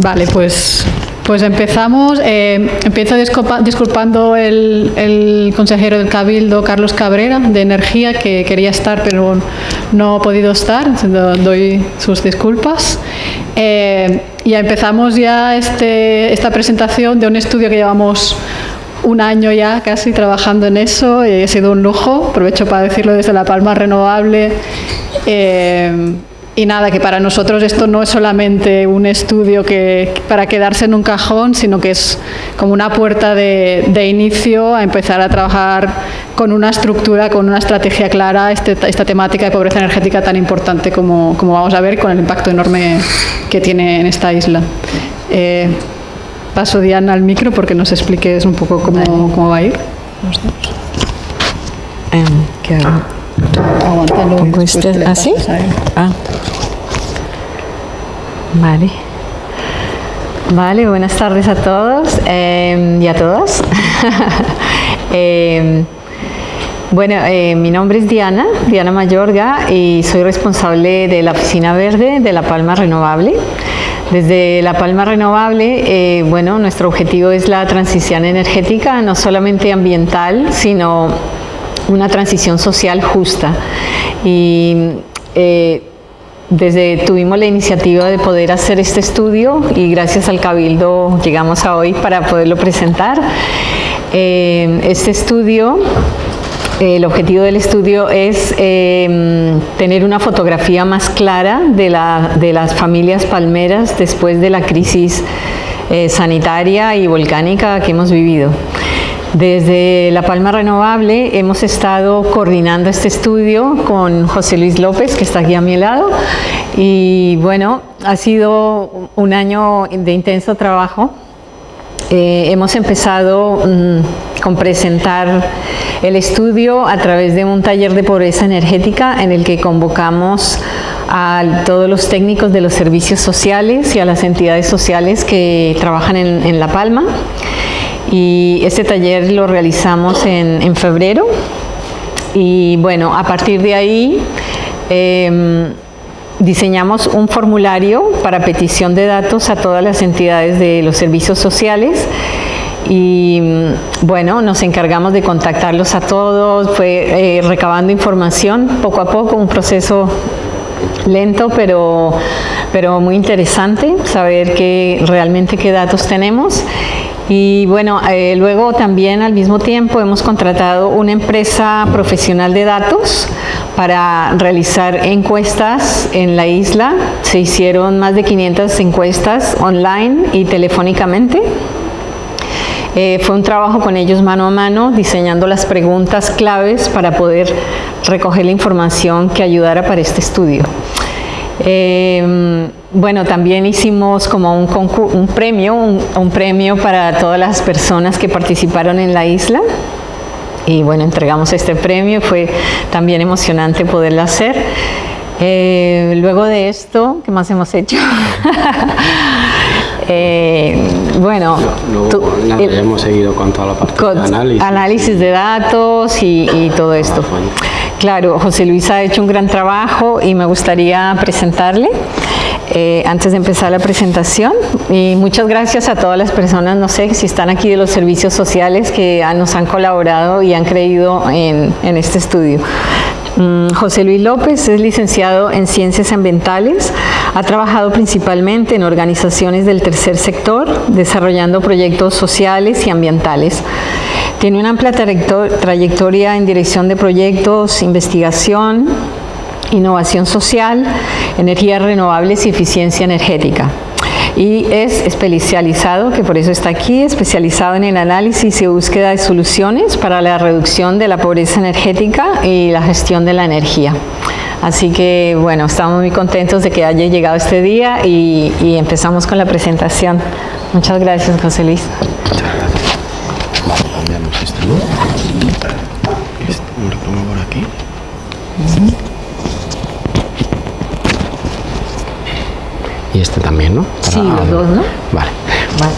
Vale, pues, pues empezamos. Eh, empiezo disculpa- disculpando el, consejero del Cabildo, Carlos Cabrera, de Energía, que quería estar pero no ha podido estar. Do- Doy sus disculpas. Eh, y empezamos ya este, esta presentación de un estudio que llevamos un año ya casi trabajando en eso y ha sido un lujo. Aprovecho para decirlo desde La Palma Renovable. Eh, y nada, que para nosotros esto no es solamente un estudio que para quedarse en un cajón, sino que es como una puerta de, de inicio a empezar a trabajar con una estructura, con una estrategia clara, este- esta temática de pobreza energética tan importante como, como vamos a ver, con el impacto enorme que tiene en esta isla. Eh, paso Diana al micro porque nos expliques un poco cómo, cómo va a ir. Aguántalo ¿Pongo este así? Ah. Vale. Vale, buenas tardes a todos em, y a todas. Em, bueno, eh, mi nombre es Diana, Diana Mayorga, y soy responsable de la Oficina Verde de La Palma Renovable. Desde La Palma Renovable, eh, bueno, nuestro objetivo es la transición energética, no solamente ambiental, sino una transición social justa. Y eh, desde tuvimos la iniciativa de poder hacer este estudio y gracias al Cabildo llegamos a hoy para poderlo presentar. Eh, este estudio el objetivo del estudio es eh, tener una fotografía más clara de, la- de las familias palmeras después de la crisis sanitaria y volcánica que hemos vivido. Desde La Palma Renovable hemos estado coordinando este estudio con José Luis López, que está aquí a mi lado, y bueno, ha sido un año de intenso trabajo. Eh, hemos empezado mm, con presentar el estudio a través de un taller de pobreza energética en el que convocamos a todos los técnicos de los servicios sociales y a las entidades sociales que trabajan en, en La Palma. Y este taller lo realizamos en, en febrero. Y bueno, a partir de ahí em, diseñamos un formulario para petición de datos a todas las entidades de los servicios sociales y mm, bueno, nos encargamos de contactarlos a todos, fue eh, recabando información poco a poco, un proceso lento pero, pero muy interesante saber que realmente qué datos tenemos. Y bueno, eh, luego también al mismo tiempo hemos contratado una empresa profesional de datos para realizar encuestas en la isla. Se hicieron más de 500 encuestas online y telefónicamente. Eh, fue un trabajo con ellos mano a mano, diseñando las preguntas claves para poder recoger la información que ayudara para este estudio. Eh, bueno, también hicimos como un, premio, un, un premio para todas las personas que participaron en la isla. Y bueno, entregamos este premio, fue también emocionante poderlo hacer. Eh, luego de esto, ¿qué más hemos hecho? Eh, bueno, Luego tú- nada, el- ya hemos seguido con toda la parte con de análisis. análisis de datos y, y todo esto. fuente. Claro, José Luis ha hecho un gran trabajo y me gustaría presentarle eh, antes de empezar la presentación. Y muchas gracias a todas las personas, no sé si están aquí de los servicios sociales que han- nos han colaborado y han creído en, en este estudio. Mm, José Luis López es licenciado en Ciencias Ambientales, ha trabajado principalmente en organizaciones del tercer sector, desarrollando proyectos sociales y ambientales. Tiene una amplia trayecto- trayectoria en dirección de proyectos, investigación, innovación social, energías renovables y eficiencia energética. Y es especializado, que por eso está aquí, especializado en el análisis y búsqueda de soluciones para la reducción de la pobreza energética y la gestión de la energía. Así que bueno, estamos muy contentos de que haya llegado este día y, empezamos con la presentación. Muchas gracias, José Luis. Y este también, ¿no? Sí, los dos, ¿no? Vale. Vale.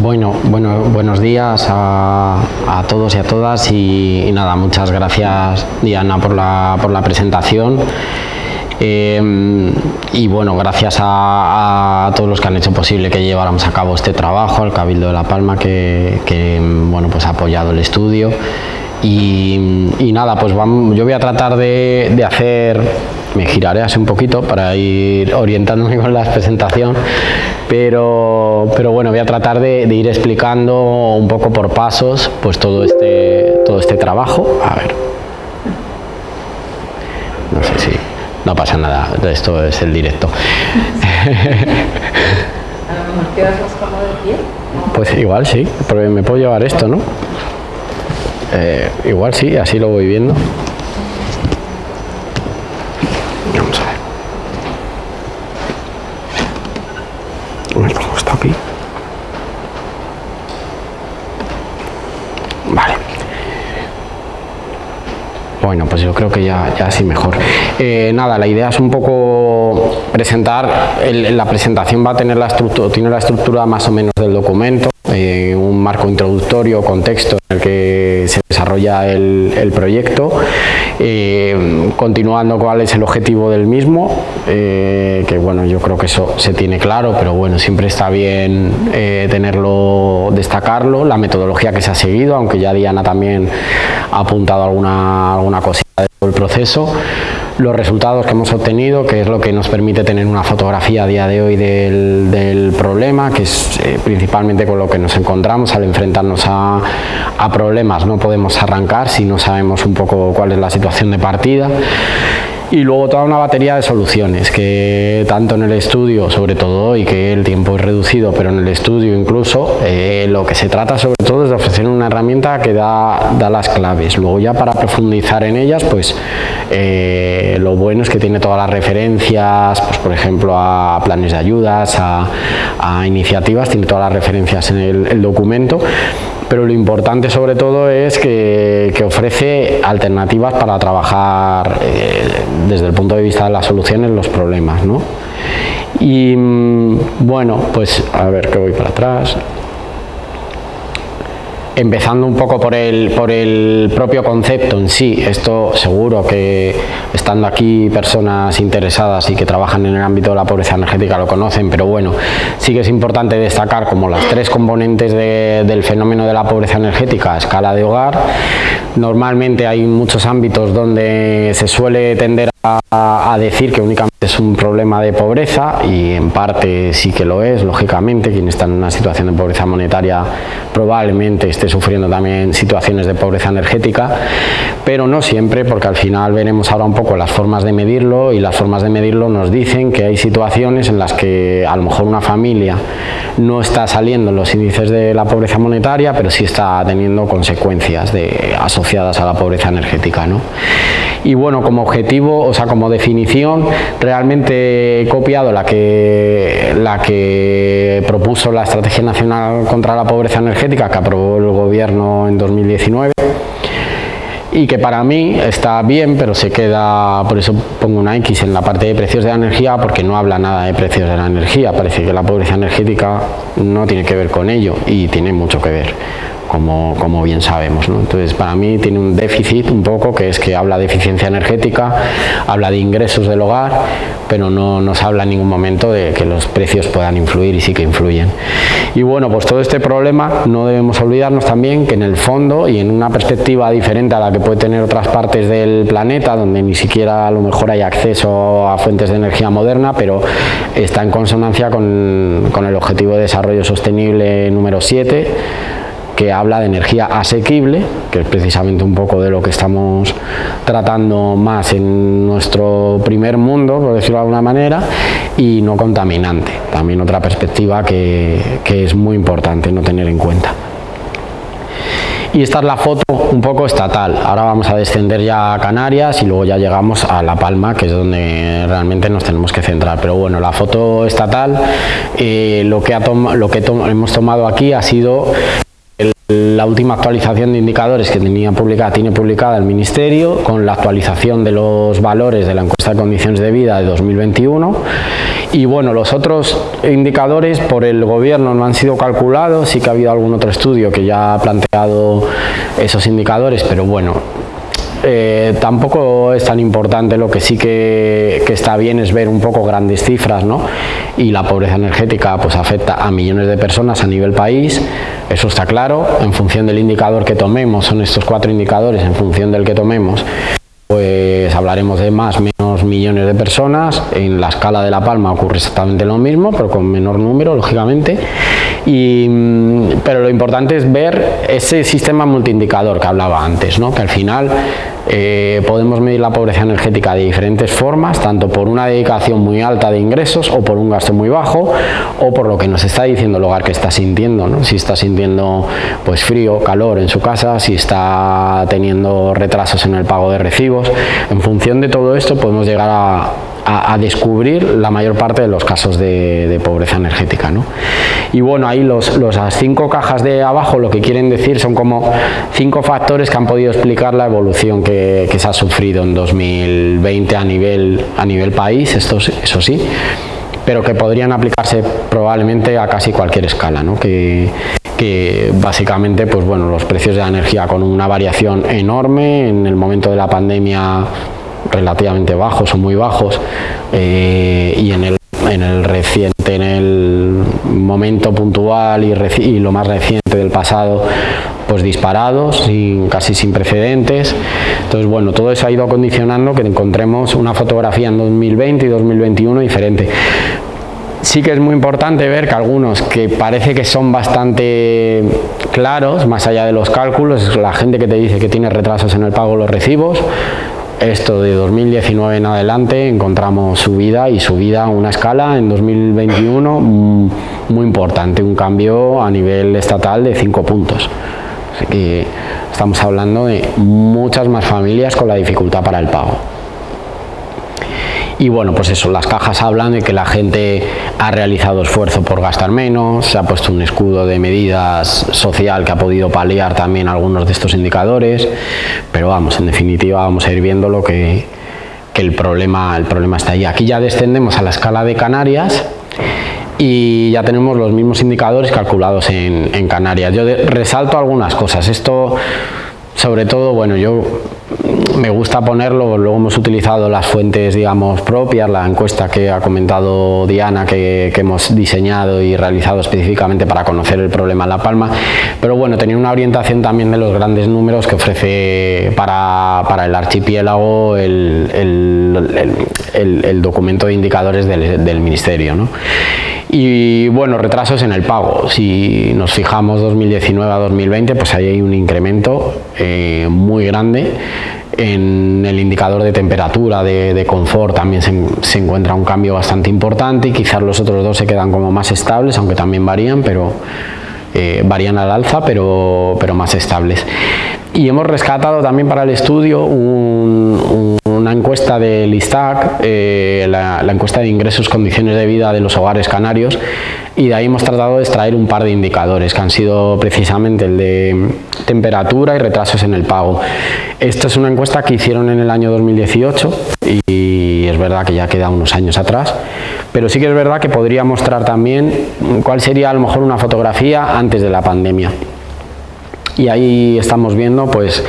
Bueno, bueno, buenos días a, a todos y a todas y, y nada, muchas gracias Diana por la, por la presentación. Eh, y bueno, gracias a, todos los que han hecho posible que lleváramos a cabo este trabajo, al Cabildo de La Palma que, bueno, pues ha apoyado el estudio. Y, nada, pues vamos, yo voy a tratar de, de hacer me giraré así un poquito para ir orientándome con la presentación, pero, pero bueno, voy a tratar de, ir explicando un poco por pasos pues todo este, todo este trabajo. A ver. No sé si... No pasa nada, esto es el directo. Pues igual sí, porque me puedo llevar esto, ¿no? Eh, igual sí, así lo voy viendo. Vale. Bueno, pues yo creo que ya, ya así mejor. Eh, nada, la idea es un poco presentar, la presentación va a tener la estructura, tiene la estructura más o menos del documento, eh, un marco introductorio, contexto en el que se desarrolla el, proyecto, eh, continuando cuál es el objetivo del mismo, que bueno, yo creo que eso se tiene claro, pero bueno, siempre está bien tenerlo, destacarlo, la metodología que se ha seguido, aunque ya Diana también ha apuntado alguna, alguna cosita del proceso, los resultados que hemos obtenido, que es lo que nos permite tener una fotografía a día de hoy del, problema, que es eh, principalmente con lo que nos encontramos al enfrentarnos a, a problemas. No podemos arrancar si no sabemos un poco cuál es la situación de partida y luego toda una batería de soluciones que tanto en el estudio, sobre todo y que el tiempo es reducido, pero en el estudio incluso, eh, lo que se trata sobre todo es de ofrecer una herramienta que da, da las claves. Luego ya para profundizar en ellas, pues eh, lo bueno es que tiene todas las referencias, pues por ejemplo a planes de ayudas, a, iniciativas, tiene todas las referencias en el documento pero lo importante sobre todo es que, ofrece alternativas para trabajar eh, desde el punto de vista de las soluciones los problemas. ¿no? Y mm, bueno, pues a ver que voy para atrás empezando un poco por el, por el propio concepto en sí, esto seguro que estando aquí personas interesadas y que trabajan en el ámbito de la pobreza energética lo conocen, pero bueno, sí que es importante destacar como las tres componentes del fenómeno de la pobreza energética a escala de hogar. Normalmente hay muchos ámbitos donde se suele tender a, decir que únicamente es un problema de pobreza y en parte sí que lo es, lógicamente, quien está en una situación de pobreza monetaria probablemente esté sufriendo también situaciones de pobreza energética, pero no siempre porque al final veremos ahora un poco las formas de medirlo y las formas de medirlo nos dicen que hay situaciones en las que a lo mejor una familia no está saliendo en los índices de la pobreza monetaria, pero sí está teniendo consecuencias asociadas a la pobreza energética. ¿no? Y bueno, como objetivo, o sea, como definición, realmente he copiado la que, la que propuso la Estrategia Nacional contra la Pobreza Energética que aprobó el Gobierno en 2019 y que para mí está bien, pero se queda, por eso pongo una X en la parte de precios de la energía, porque no habla nada de precios de la energía, parece que la pobreza energética no tiene que ver con ello y tiene mucho que ver como, como bien sabemos. Entonces, para mí tiene un déficit un poco, que es que habla de eficiencia energética, habla de ingresos del hogar, pero no nos habla en ningún momento de que los precios puedan influir y sí que influyen. Y bueno, pues todo este problema no debemos olvidarnos también que en el fondo y en una perspectiva diferente a la que puede tener otras partes del planeta, donde ni siquiera a lo mejor hay acceso a fuentes de energía moderna, pero está en consonancia con, con el Objetivo de Desarrollo Sostenible número 7, que habla de energía asequible, que es precisamente un poco de lo que estamos tratando más en nuestro primer mundo, por decirlo de alguna manera, y no contaminante, también otra perspectiva que, es muy importante no tener en cuenta. Y esta es la foto un poco estatal. Ahora vamos a descender ya a Canarias y luego ya llegamos a La Palma, que es donde realmente nos tenemos que centrar. Pero bueno, la foto estatal, eh, lo que, ha lo que hemos tomado aquí ha sido la última actualización de indicadores que tenía publicada, tiene publicada el Ministerio con la actualización de los valores de la encuesta de condiciones de vida de 2021 y bueno, los otros indicadores por el gobierno no han sido calculados, sí que ha habido algún otro estudio que ya ha planteado esos indicadores, pero bueno, eh, tampoco es tan importante, lo que sí que, está bien es ver un poco grandes cifras, ¿no? Y la pobreza energética pues afecta a millones de personas a nivel país, eso está claro, en función del indicador que tomemos, son estos cuatro indicadores, en función del que tomemos, pues hablaremos de más menos millones de personas. En la escala de La Palma ocurre exactamente lo mismo, pero con menor número, lógicamente. Pero lo importante es ver ese sistema multiindicador que hablaba antes, ¿no? que al final eh, podemos medir la pobreza energética de diferentes formas, tanto por una dedicación muy alta de ingresos o por un gasto muy bajo o por lo que nos está diciendo el hogar que está sintiendo, ¿no? si está sintiendo pues frío, calor en su casa, si está teniendo retrasos en el pago de recibos. En función de todo esto podemos llegar a, a, descubrir la mayor parte de los casos de, pobreza energética. ¿no? Y bueno, ahí los, las cinco cajas de abajo lo que quieren decir son como cinco factores que han podido explicar la evolución que, se ha sufrido en 2020 a nivel, a nivel país, esto, eso sí, pero que podrían aplicarse probablemente a casi cualquier escala, ¿no? que, que básicamente pues bueno, los precios de la energía con una variación enorme en el momento de la pandemia relativamente bajos o muy bajos eh, y en el, en el reciente, en el momento puntual y, lo más reciente del pasado, pues disparados, casi sin precedentes. Entonces, bueno, todo eso ha ido condicionando que encontremos una fotografía en 2020 y 2021 diferente. Sí que es muy importante ver que algunos que parece que son bastante claros, más allá de los cálculos, la gente que te dice que tiene retrasos en el pago de los recibos, esto de 2019 en adelante encontramos subida y subida a una escala en 2021 mm, muy importante, un cambio a nivel estatal de 5 puntos. Así que estamos hablando de muchas más familias con la dificultad para el pago. Y bueno, pues eso, las cajas hablan de que la gente ha realizado esfuerzo por gastar menos, se ha puesto un escudo de medidas social que ha podido paliar también algunos de estos indicadores, pero vamos, en definitiva vamos a ir viendo lo que, el, problema, el problema está ahí. Aquí ya descendemos a la escala de Canarias, y ya tenemos los mismos indicadores calculados en Canarias. Yo resalto algunas cosas. Esto, sobre todo, bueno, yo me gusta ponerlo, luego hemos utilizado las fuentes digamos propias, la encuesta que ha comentado Diana que, hemos diseñado y realizado específicamente para conocer el problema en La Palma, pero bueno, tenía una orientación también de los grandes números que ofrece para, el archipiélago el, documento de indicadores del, Ministerio. Y bueno, retrasos en el pago. Si nos fijamos 2019 a 2020, pues ahí hay un incremento eh, muy grande en el indicador de temperatura, de, confort, también se, encuentra un cambio bastante importante y quizás los otros dos se quedan como más estables, aunque también varían, pero eh, varían al alza, pero, pero más estables. Y hemos rescatado también para el estudio una encuesta del ISTAC, eh, la, encuesta de ingresos, condiciones de vida de los hogares canarios, y de ahí hemos tratado de extraer un par de indicadores que han sido precisamente el de temperatura y retrasos en el pago. Esta es una encuesta que hicieron en el año 2018 y es verdad que ya queda unos años atrás, pero sí que es verdad que podría mostrar también cuál sería a lo mejor una fotografía antes de la pandemia y ahí estamos viendo pues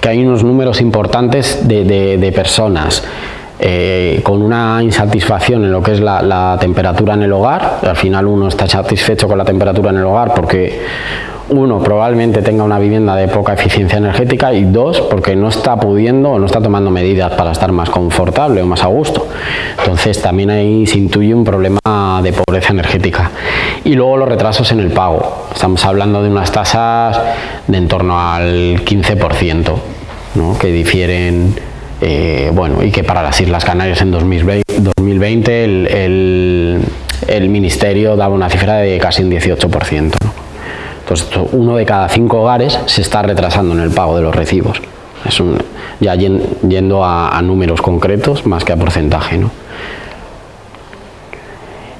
que hay unos números importantes de, personas eh, con una insatisfacción en lo que es la, temperatura en el hogar, al final uno está satisfecho con la temperatura en el hogar porque uno, probablemente tenga una vivienda de poca eficiencia energética y dos, porque no está pudiendo o no está tomando medidas para estar más confortable o más a gusto. Entonces también ahí se intuye un problema de pobreza energética. Y luego los retrasos en el pago. Estamos hablando de unas tasas de en torno al 15%, ¿no? que difieren eh, bueno, y que para las Islas Canarias en 2020, el, Ministerio daba una cifra de casi un 18%. Entonces, uno de cada cinco hogares se está retrasando en el pago de los recibos. Ya yendo a, números concretos más que a porcentaje. ¿no?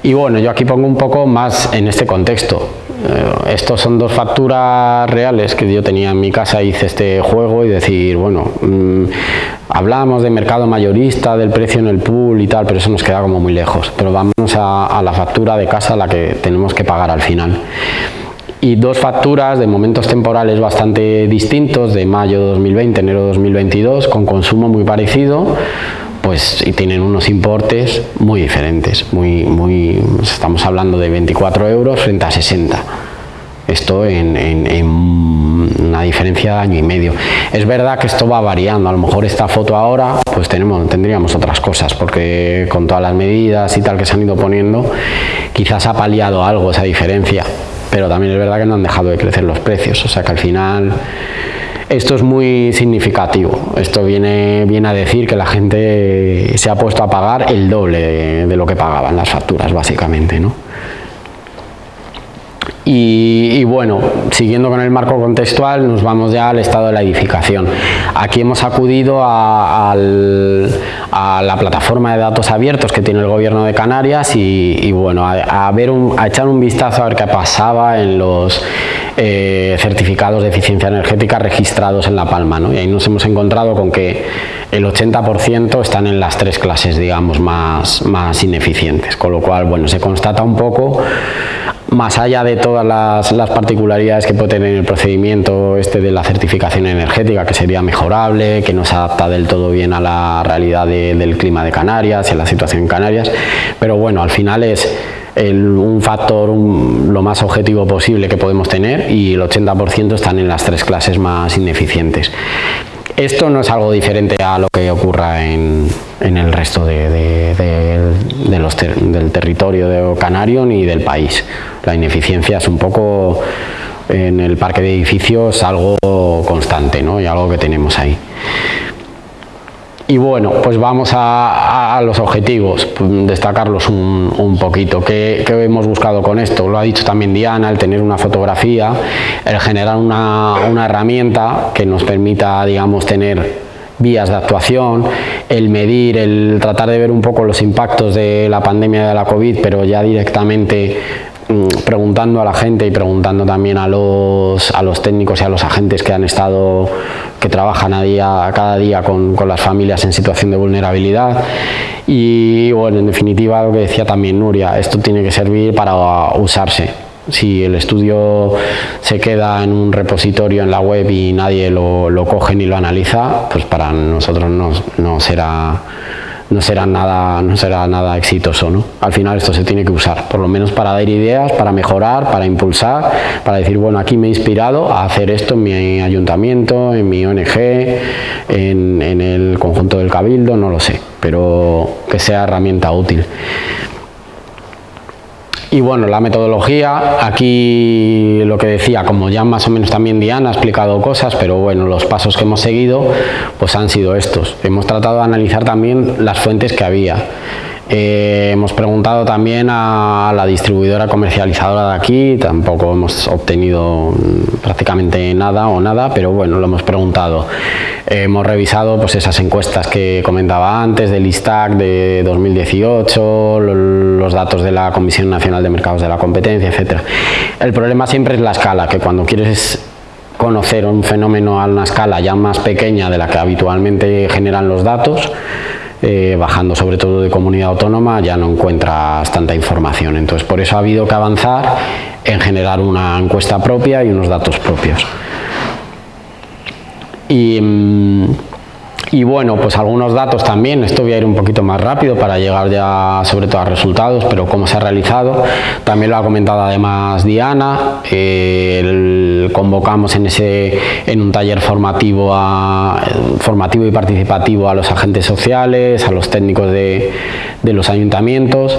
Y bueno, yo aquí pongo un poco más en este contexto. Eh, estos son dos facturas reales que yo tenía en mi casa, hice este juego y decir, bueno, mm, hablábamos de mercado mayorista, del precio en el pool y tal, pero eso nos queda como muy lejos. Pero vámonos a, a la factura de casa, la que tenemos que pagar al final y dos facturas de momentos temporales bastante distintos, de mayo 2020, enero 2022, con consumo muy parecido, pues tienen unos importes muy diferentes, muy, muy, estamos hablando de 24 euros frente a 60 esto en, una diferencia de año y medio. Es verdad que esto va variando, a lo mejor esta foto ahora pues tenemos, tendríamos otras cosas, porque con todas las medidas y tal que se han ido poniendo, quizás ha paliado algo esa diferencia, pero también es verdad que no han dejado de crecer los precios, o sea que al final esto es muy significativo, esto viene, viene a decir que la gente se ha puesto a pagar el doble de, de lo que pagaban las facturas básicamente, ¿no? Y, bueno, siguiendo con el marco contextual, nos vamos ya al estado de la edificación. Aquí hemos acudido a, la plataforma de datos abiertos que tiene el gobierno de Canarias y, bueno, a, ver a echar un vistazo a ver qué pasaba en los eh, certificados de eficiencia energética registrados en La Palma. Y ahí nos hemos encontrado con que el 80% están en las tres clases, digamos, más, más ineficientes. Con lo cual, bueno, se constata un poco más allá de todas las, particularidades que puede tener el procedimiento este de la certificación energética, que sería mejorable, que no se adapta del todo bien a la realidad del clima de Canarias y a la situación en Canarias, pero bueno, al final es un factor lo más objetivo posible que podemos tener y el 80% están en las tres clases más ineficientes. Esto no es algo diferente a lo que ocurra en, el resto de, los del territorio de canario ni del país. La ineficiencia es un poco en el parque de edificios algo constante ¿no? y algo que tenemos ahí. Y bueno, pues vamos a, los objetivos, pues, destacarlos un, poquito. ¿Qué, hemos buscado con esto? Lo ha dicho también Diana, el tener una fotografía, el generar una, una herramienta que nos permita, digamos, tener vías de actuación, el medir, el tratar de ver un poco los impactos de la pandemia de la COVID, pero ya directamente preguntando a la gente y preguntando también a los, a los técnicos y a los agentes que han estado, que trabajan a día, cada día con, con las familias en situación de vulnerabilidad y bueno, en definitiva lo que decía también Nuria, esto tiene que servir para usarse. Si el estudio se queda en un repositorio en la web y nadie lo, lo coge ni lo analiza, pues para nosotros no, no será no será nada, no será nada exitoso. ¿no? Al final esto se tiene que usar, por lo menos para dar ideas, para mejorar, para impulsar, para decir, bueno, aquí me he inspirado a hacer esto en mi ayuntamiento, en mi ONG, en, en el conjunto del cabildo, no lo sé, pero que sea herramienta útil. Y bueno, la metodología, aquí lo que decía, como ya más o menos también Diana ha explicado cosas, pero bueno, los pasos que hemos seguido pues han sido estos. Hemos tratado de analizar también las fuentes que había. Eh, hemos preguntado también a la distribuidora comercializadora de aquí, tampoco hemos obtenido prácticamente nada o nada, pero bueno, lo hemos preguntado. hemos revisado pues esas encuestas que comentaba antes del ISTAC de 2018, los datos de la Comisión Nacional de Mercados de la Competencia, etcétera. El problema siempre es la escala, que cuando quieres conocer un fenómeno a una escala ya más pequeña de la que habitualmente generan los datos, eh, bajando sobre todo de comunidad autónoma, ya no encuentras tanta información. Entonces, por eso ha habido que avanzar en generar una encuesta propia y unos datos propios. Y, mm, y bueno, pues algunos datos también, esto voy a ir un poquito más rápido para llegar ya sobre todo a resultados, pero cómo se ha realizado, también lo ha comentado además Diana, eh, convocamos en, ese, en un taller formativo, formativo y participativo a los agentes sociales, a los técnicos de, de los ayuntamientos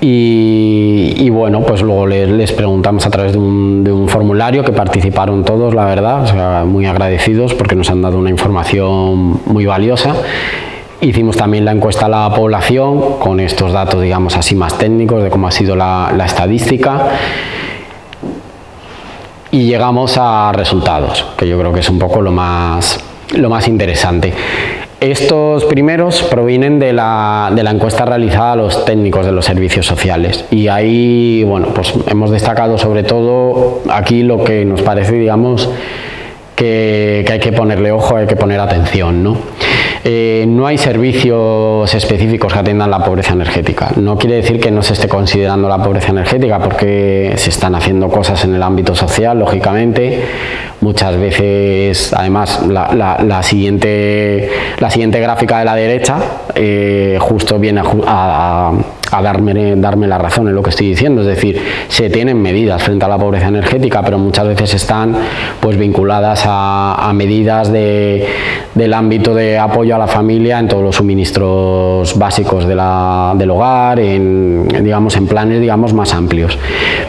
y, bueno, pues luego les, preguntamos a través de un, formulario que participaron todos, la verdad, muy agradecidos porque nos han dado una información muy valiosa. Hicimos también la encuesta a la población con estos datos, digamos así, más técnicos de cómo ha sido la, la estadística y llegamos a resultados, que yo creo que es un poco lo más, lo más interesante. Estos primeros provienen de la, encuesta realizada a los técnicos de los servicios sociales y ahí bueno, pues hemos destacado sobre todo aquí lo que nos parece digamos que, hay que ponerle ojo, hay que poner atención. ¿no? Eh, no hay servicios específicos que atiendan la pobreza energética. No quiere decir que no se esté considerando la pobreza energética porque se están haciendo cosas en el ámbito social, lógicamente. Muchas veces, además, la, siguiente, la siguiente gráfica de la derecha eh, justo viene a a darme, darme la razón en lo que estoy diciendo, es decir, se tienen medidas frente a la pobreza energética, pero muchas veces están pues vinculadas a, medidas de, del ámbito de apoyo a la familia en todos los suministros básicos de la, del hogar, en, digamos, en planes digamos, más amplios.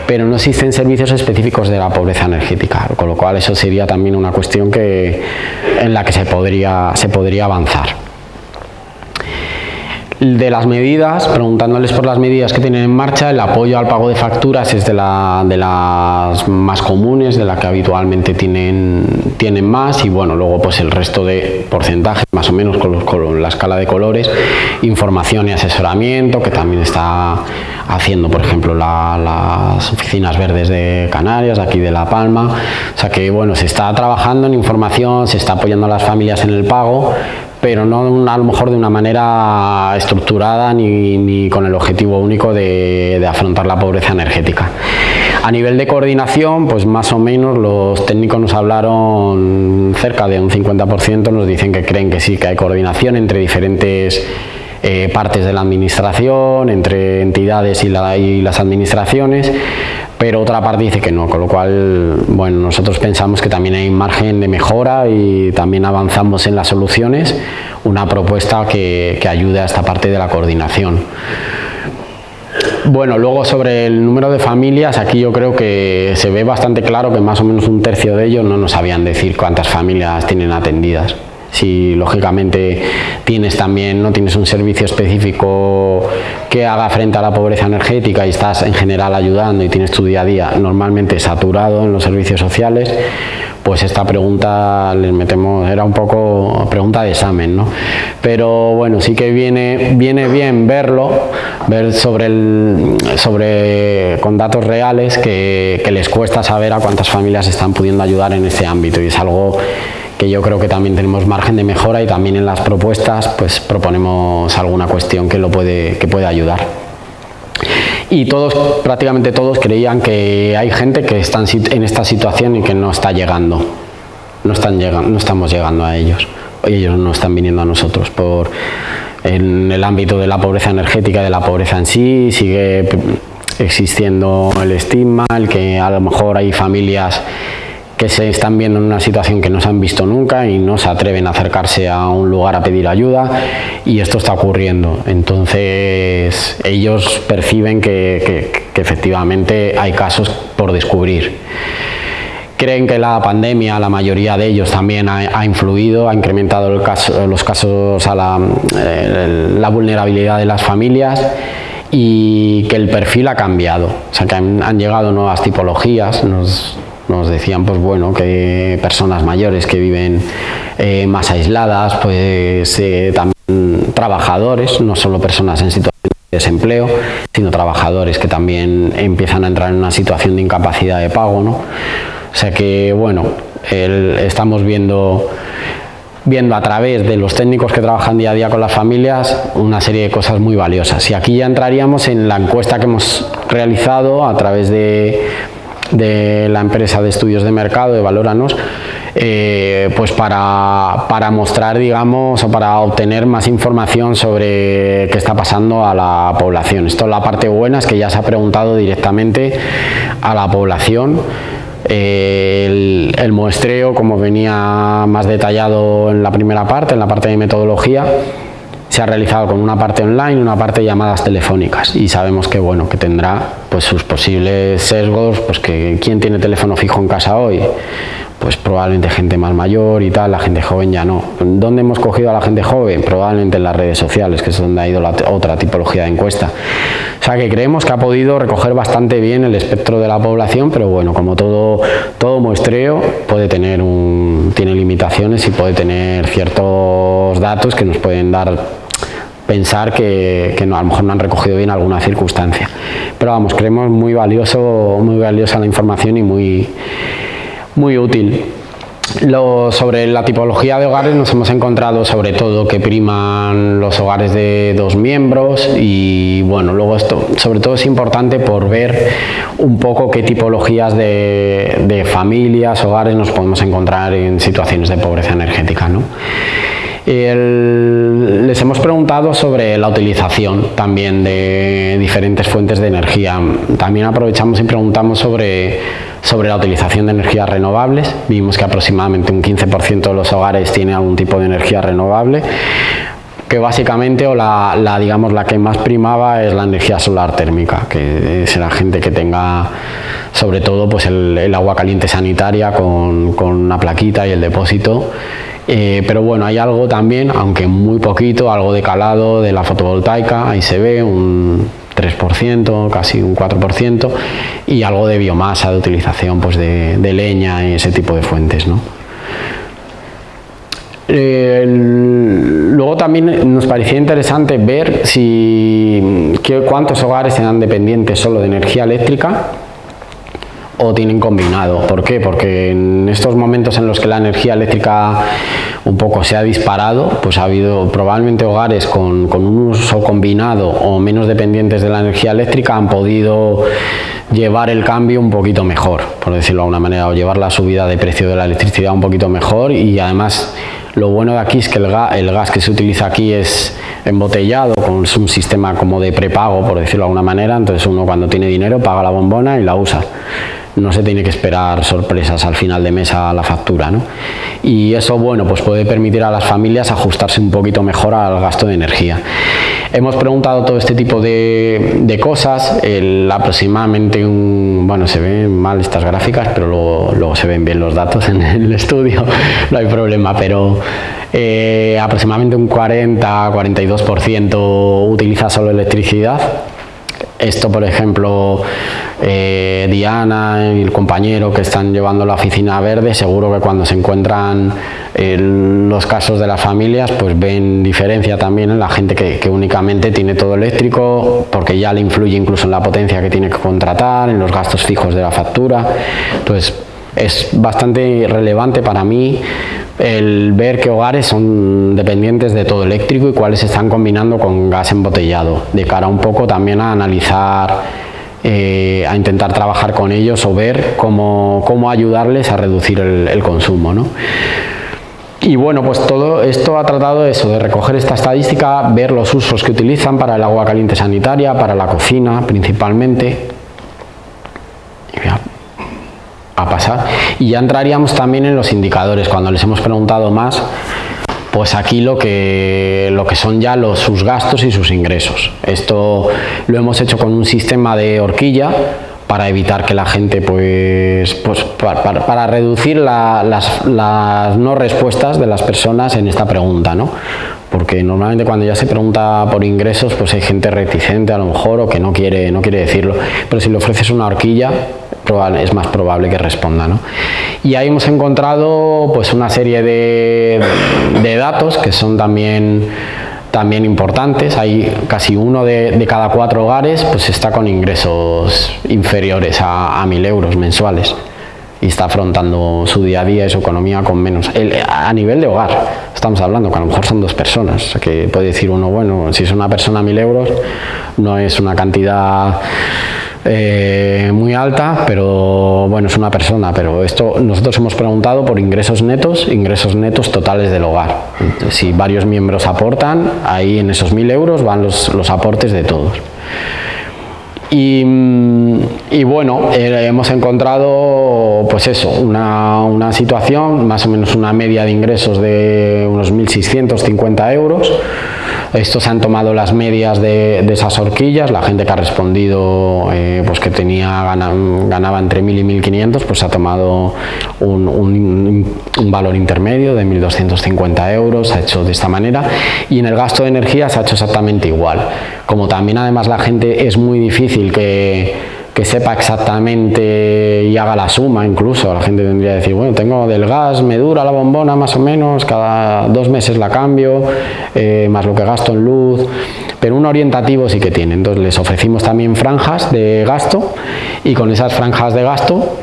Pero no existen servicios específicos de la pobreza energética, con lo cual eso sería también una cuestión que, en la que se podría, se podría avanzar de las medidas, preguntándoles por las medidas que tienen en marcha, el apoyo al pago de facturas es de, la, de las más comunes, de las que habitualmente tienen, tienen más y bueno, luego pues el resto de porcentajes, más o menos con, la escala de colores, información y asesoramiento, que también está haciendo, por ejemplo, las oficinas verdes de Canarias, aquí de La Palma, o sea que bueno, se está trabajando en información, se está apoyando a las familias en el pago, pero no a lo mejor de una manera estructurada ni, con el objetivo único de, afrontar la pobreza energética. A nivel de coordinación, pues más o menos los técnicos nos hablaron cerca de un 50%, nos dicen que creen que sí, que hay coordinación entre diferentes eh, partes de la administración, entre entidades y las administraciones, pero otra parte dice que no, con lo cual, bueno, nosotros pensamos que también hay margen de mejora y también avanzamos en las soluciones, una propuesta que, ayude a esta parte de la coordinación. Bueno, luego sobre el número de familias, aquí yo creo que se ve bastante claro que más o menos un tercio de ellos no nos sabían decir cuántas familias tienen atendidas si lógicamente tienes también, no tienes un servicio específico que haga frente a la pobreza energética y estás en general ayudando y tienes tu día a día normalmente saturado en los servicios sociales, pues esta pregunta les metemos, era un poco pregunta de examen, ¿no? Pero bueno, sí que viene, viene bien verlo, ver sobre el, sobre con datos reales que, que les cuesta saber a cuántas familias están pudiendo ayudar en este ámbito y es algo que yo creo que también tenemos margen de mejora y también en las propuestas pues proponemos alguna cuestión que lo puede, que puede ayudar. Y todos, prácticamente todos creían que hay gente que está en esta situación y que no está llegando, no, están llegando, no estamos llegando a ellos, ellos no están viniendo a nosotros por en el ámbito de la pobreza energética, de la pobreza en sí, sigue existiendo el estigma, el que a lo mejor hay familias que se están viendo en una situación que no se han visto nunca y no se atreven a acercarse a un lugar a pedir ayuda y esto está ocurriendo. Entonces ellos perciben que, efectivamente hay casos por descubrir. Creen que la pandemia, la mayoría de ellos también ha, influido, ha incrementado los casos a la, eh, la, vulnerabilidad de las familias y que el perfil ha cambiado, o sea que han, llegado nuevas tipologías, nos decían pues bueno que personas mayores que viven eh, más aisladas pues eh, también trabajadores no solo personas en situación de desempleo sino trabajadores que también empiezan a entrar en una situación de incapacidad de pago ¿no? o sea que bueno estamos viendo viendo a través de los técnicos que trabajan día a día con las familias una serie de cosas muy valiosas y aquí ya entraríamos en la encuesta que hemos realizado a través de de la empresa de estudios de mercado de Valóranos eh, pues para, para, mostrar digamos o para obtener más información sobre qué está pasando a la población. Esto la parte buena es que ya se ha preguntado directamente a la población eh, el, el, muestreo como venía más detallado en la primera parte en la parte de metodología se ha realizado con una parte online y una parte llamadas telefónicas. Y sabemos que bueno que tendrá pues sus posibles sesgos pues que quién tiene teléfono fijo en casa hoy pues probablemente gente más mayor y tal, la gente joven ya no. ¿Dónde hemos cogido a la gente joven? Probablemente en las redes sociales, que es donde ha ido la otra tipología de encuesta. O sea que creemos que ha podido recoger bastante bien el espectro de la población, pero bueno, como todo, todo muestreo puede tener un, tiene limitaciones y puede tener ciertos datos que nos pueden dar pensar que, no, a lo mejor no han recogido bien alguna circunstancia. Pero vamos, creemos muy valioso, muy valiosa la información y muy muy útil. sobre la tipología de hogares nos hemos encontrado sobre todo que priman los hogares de dos miembros y bueno, luego esto sobre todo es importante por ver un poco qué tipologías de, familias, hogares nos podemos encontrar en situaciones de pobreza energética. ¿no? Les hemos preguntado sobre la utilización también de diferentes fuentes de energía. También aprovechamos y preguntamos sobre sobre la utilización de energías renovables. Vimos que aproximadamente un 15% de los hogares tiene algún tipo de energía renovable que básicamente o la, digamos la que más primaba es la energía solar térmica que la gente que tenga sobre todo pues el, agua caliente sanitaria con, una plaquita y el depósito eh, pero bueno hay algo también aunque muy poquito algo de calado de la fotovoltaica ahí se ve un 3%, casi un 4%, y algo de biomasa, de utilización pues, de, leña y ese tipo de fuentes. luego también nos parecía interesante ver si, cuántos hogares eran dependientes solo de energía eléctrica o tienen combinado. ¿Por qué? Porque en estos momentos en los que la energía eléctrica un poco se ha disparado, pues ha habido probablemente hogares con, un uso combinado o menos dependientes de la energía eléctrica han podido llevar el cambio un poquito mejor, por decirlo de alguna manera, o llevar la subida de precio de la electricidad un poquito mejor y además lo bueno de aquí es que el gas, el gas que se utiliza aquí es embotellado, con un sistema como de prepago, por decirlo de alguna manera, entonces uno cuando tiene dinero paga la bombona y la usa no se tiene que esperar sorpresas al final de mes a la factura. ¿no? Y eso bueno, pues puede permitir a las familias ajustarse un poquito mejor al gasto de energía. Hemos preguntado todo este tipo de, cosas, el, aproximadamente un, bueno se ven mal estas gráficas, pero luego, luego se ven bien los datos en el estudio, no hay problema, pero eh, aproximadamente un 40-42% utiliza solo electricidad, esto, por ejemplo, eh, Diana y el compañero que están llevando la oficina verde, seguro que cuando se encuentran los casos de las familias, pues ven diferencia también en la gente que, únicamente tiene todo eléctrico, porque ya le influye incluso en la potencia que tiene que contratar, en los gastos fijos de la factura. Entonces, es bastante relevante para mí el ver qué hogares son dependientes de todo eléctrico y cuáles se están combinando con gas embotellado, de cara un poco también a analizar, eh, a intentar trabajar con ellos o ver cómo, cómo ayudarles a reducir el, consumo. ¿no? Y bueno, pues todo esto ha tratado eso, de recoger esta estadística, ver los usos que utilizan para el agua caliente sanitaria, para la cocina principalmente, pasar. Y ya entraríamos también en los indicadores, cuando les hemos preguntado más, pues aquí lo que, lo que son ya los, sus gastos y sus ingresos. Esto lo hemos hecho con un sistema de horquilla para evitar que la gente, pues, pues para, reducir las, las, no respuestas de las personas en esta pregunta, ¿no? Porque normalmente cuando ya se pregunta por ingresos, pues hay gente reticente a lo mejor o que no quiere, no quiere decirlo. Pero si le ofreces una horquilla, es más probable que responda. ¿no? Y ahí hemos encontrado pues, una serie de, datos que son también, también importantes. Hay casi uno de, cada cuatro hogares pues, está con ingresos inferiores a, a 1.000 euros mensuales y está afrontando su día a día y su economía con menos. a nivel de hogar, estamos hablando, que a lo mejor son dos personas, que puede decir uno, bueno, si es una persona mil euros, no es una cantidad eh, muy alta, pero bueno, es una persona, pero esto nosotros hemos preguntado por ingresos netos, ingresos netos totales del hogar. Si varios miembros aportan, ahí en esos mil euros van los, los aportes de todos. Y, y bueno, eh, hemos encontrado pues eso, una, una, situación, más o menos una media de ingresos de unos 1.650 euros, estos han tomado las medias de, esas horquillas, la gente que ha respondido eh, pues que tenía ganaba entre 1.000 y 1.500, pues ha tomado un, valor intermedio de 1.250 euros, ha hecho de esta manera y en el gasto de energía se ha hecho exactamente igual. Como también además la gente es muy difícil que que sepa exactamente y haga la suma incluso. La gente tendría decir, bueno, tengo del gas, me dura la bombona más o menos, cada dos meses la cambio, eh, más lo que gasto en luz, pero un orientativo sí que tiene. Entonces les ofrecimos también franjas de gasto y con esas franjas de gasto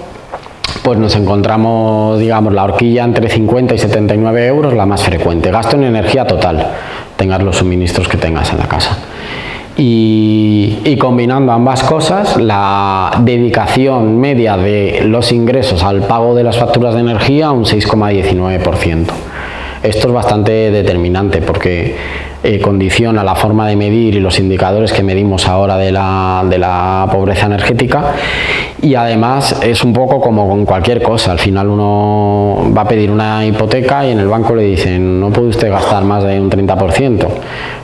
pues nos encontramos, digamos, la horquilla entre 50 y 79 euros, la más frecuente. Gasto en energía total, tengas los suministros que tengas en la casa. Y, combinando ambas cosas, la dedicación media de los ingresos al pago de las facturas de energía un 6,19%. Esto es bastante determinante porque eh, condiciona la forma de medir y los indicadores que medimos ahora de la, de la pobreza energética y además es un poco como con cualquier cosa, al final uno va a pedir una hipoteca y en el banco le dicen no puede usted gastar más de un 30%,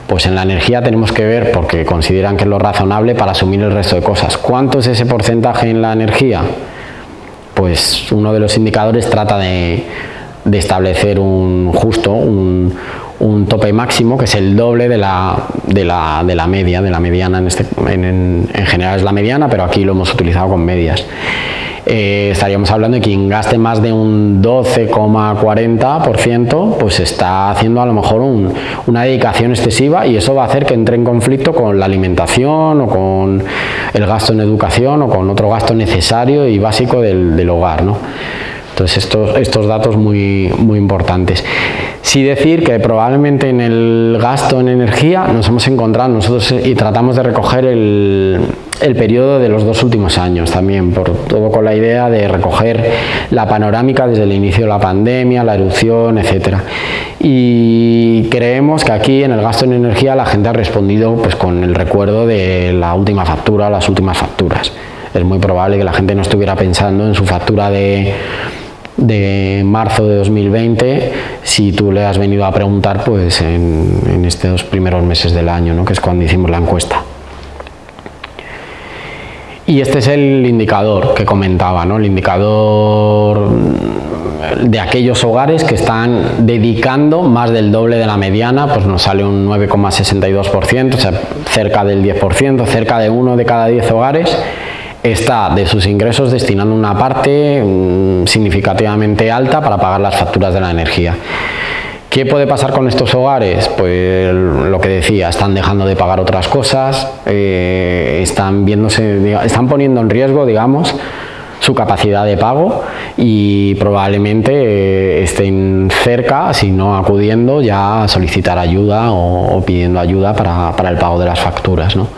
pues en la energía tenemos que ver porque consideran que es lo razonable para asumir el resto de cosas. ¿Cuánto es ese porcentaje en la energía? Pues uno de los indicadores trata de, de establecer un justo, un, un tope máximo que es el doble de la, de la, de la media, de la mediana, en, este, en, en, general es la mediana, pero aquí lo hemos utilizado con medias. Eh, estaríamos hablando de quien gaste más de un 12,40%, pues está haciendo a lo mejor un, una dedicación excesiva y eso va a hacer que entre en conflicto con la alimentación o con el gasto en educación o con otro gasto necesario y básico del, del hogar. ¿no? Entonces estos, estos datos muy, muy importantes. Sí decir que probablemente en el gasto en energía nos hemos encontrado nosotros eh, y tratamos de recoger el, el periodo de los dos últimos años también, por todo con la idea de recoger la panorámica desde el inicio de la pandemia, la erupción, etcétera. Y creemos que aquí en el gasto en energía la gente ha respondido pues, con el recuerdo de la última factura, las últimas facturas. Es muy probable que la gente no estuviera pensando en su factura de de marzo de 2020 si tú le has venido a preguntar pues en, estos primeros meses del año, ¿no? que es cuando hicimos la encuesta. Y este es el indicador que comentaba, ¿no? el indicador de aquellos hogares que están dedicando más del doble de la mediana, pues nos sale un 9,62%, o sea, cerca del 10%, cerca de uno de cada 10 hogares está de sus ingresos destinando una parte mm, significativamente alta para pagar las facturas de la energía. ¿Qué puede pasar con estos hogares? Pues lo que decía, están dejando de pagar otras cosas, eh, están, viéndose, están poniendo en riesgo, digamos, su capacidad de pago y probablemente eh, estén cerca, si no acudiendo, ya a solicitar ayuda o, pidiendo ayuda para, para, el pago de las facturas. ¿no?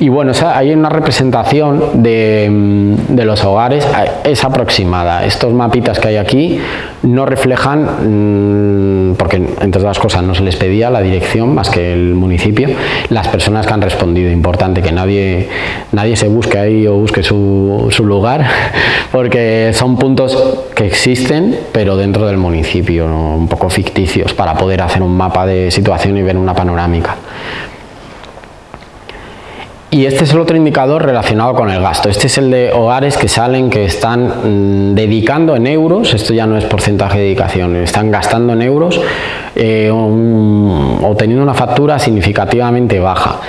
Y bueno, hay una representación mm, de, los hogares, es aproximada. Estos mapitas que hay aquí no reflejan, mm, porque entre otras cosas no se les pedía la dirección más que el municipio, las personas que han respondido. Importante que nadie, nadie se busque ahí o busque su, su lugar, porque son puntos que existen, pero dentro del municipio, un poco ficticios, para poder hacer un mapa de situación y ver una panorámica. Y este es el otro indicador relacionado con el gasto. Este es el de hogares que salen, que están mm, dedicando en euros, esto ya no es porcentaje de dedicación, están gastando en euros eh, o teniendo una factura significativamente baja.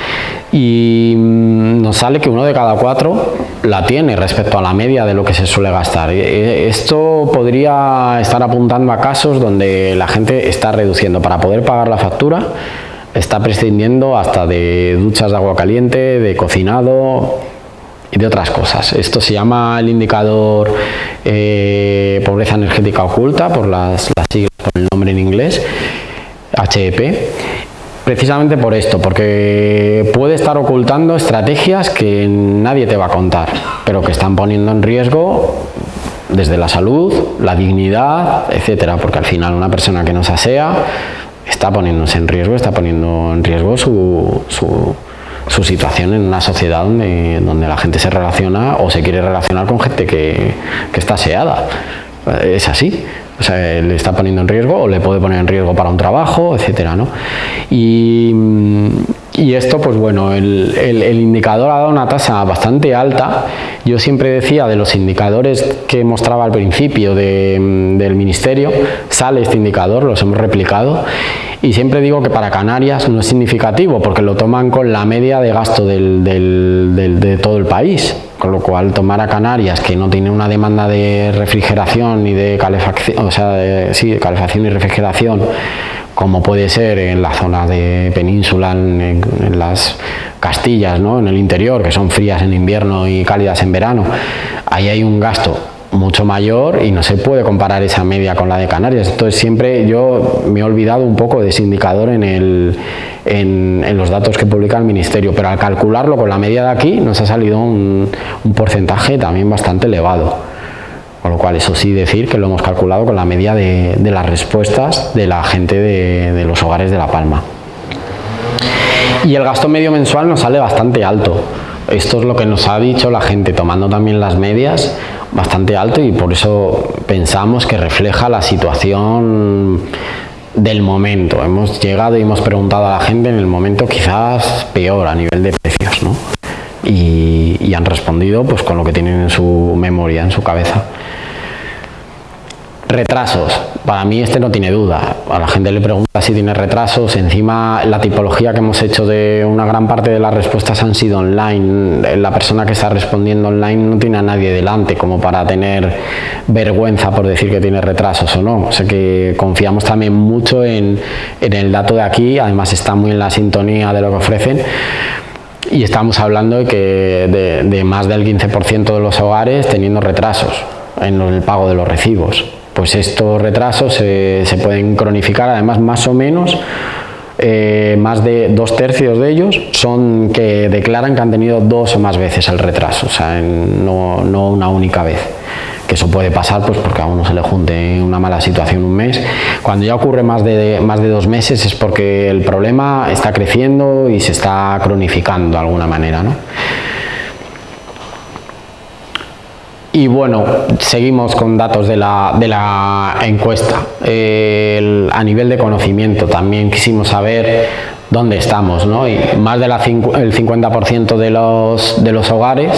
Y mm, nos sale que uno de cada cuatro la tiene respecto a la media de lo que se suele gastar. Eh, esto podría estar apuntando a casos donde la gente está reduciendo para poder pagar la factura está prescindiendo hasta de duchas de agua caliente, de cocinado y de otras cosas. Esto se llama el indicador eh, pobreza energética oculta, por las, siglas, por el nombre en inglés, HEP, precisamente por esto, porque puede estar ocultando estrategias que nadie te va a contar, pero que están poniendo en riesgo desde la salud, la dignidad, etcétera, porque al final una persona que no se asea está poniéndose en riesgo, está poniendo en riesgo su, su, situación en una sociedad donde, donde, la gente se relaciona o se quiere relacionar con gente que, que está aseada. Es así. O sea, le está poniendo en riesgo o le puede poner en riesgo para un trabajo, etcétera, ¿no? Y, y esto, pues bueno, el, el, indicador ha dado una tasa bastante alta. Yo siempre decía de los indicadores que mostraba al principio de, del ministerio, sale este indicador, los hemos replicado y siempre digo que para Canarias no es significativo porque lo toman con la media de gasto del, del, de todo el país con lo cual tomar a Canarias que no tiene una demanda de refrigeración y de calefacción, o sea, sí, de calefacción y refrigeración como puede ser en la zona de península, en, las Castillas, ¿no? en el interior, que son frías en invierno y cálidas en verano, ahí hay un gasto mucho mayor y no se puede comparar esa media con la de Canarias. Entonces siempre yo me he olvidado un poco de ese indicador en, el, en, los datos que publica el Ministerio, pero al calcularlo con la media de aquí nos ha salido un, porcentaje también bastante elevado. Con lo cual, eso sí decir que lo hemos calculado con la media de, las respuestas de la gente de, de los hogares de La Palma. Y el gasto medio mensual nos sale bastante alto. Esto es lo que nos ha dicho la gente, tomando también las medias, bastante alto y por eso pensamos que refleja la situación del momento. Hemos llegado y hemos preguntado a la gente en el momento quizás peor a nivel de precios, ¿no? Y, han respondido pues con lo que tienen en su memoria, en su cabeza. Retrasos. Para mí este no tiene duda. A la gente le pregunta si tiene retrasos. Encima la tipología que hemos hecho de una gran parte de las respuestas han sido online. La persona que está respondiendo online no tiene a nadie delante como para tener vergüenza por decir que tiene retrasos o no. O sea que confiamos también mucho en, el dato de aquí. Además está muy en la sintonía de lo que ofrecen y estamos hablando de que de, más del 15% de los hogares teniendo retrasos en el pago de los recibos pues estos retrasos se, pueden cronificar, además más o menos eh, más de dos tercios de ellos son que declaran que han tenido dos o más veces el retraso, o sea, no, una única vez. Que eso puede pasar pues porque a uno se le junte una mala situación un mes. Cuando ya ocurre más de, más de dos meses es porque el problema está creciendo y se está cronificando de alguna manera. ¿no? Y bueno, seguimos con datos de la, de la encuesta. a nivel de conocimiento también quisimos saber dónde estamos, ¿no? Y más del 50% de los, de los hogares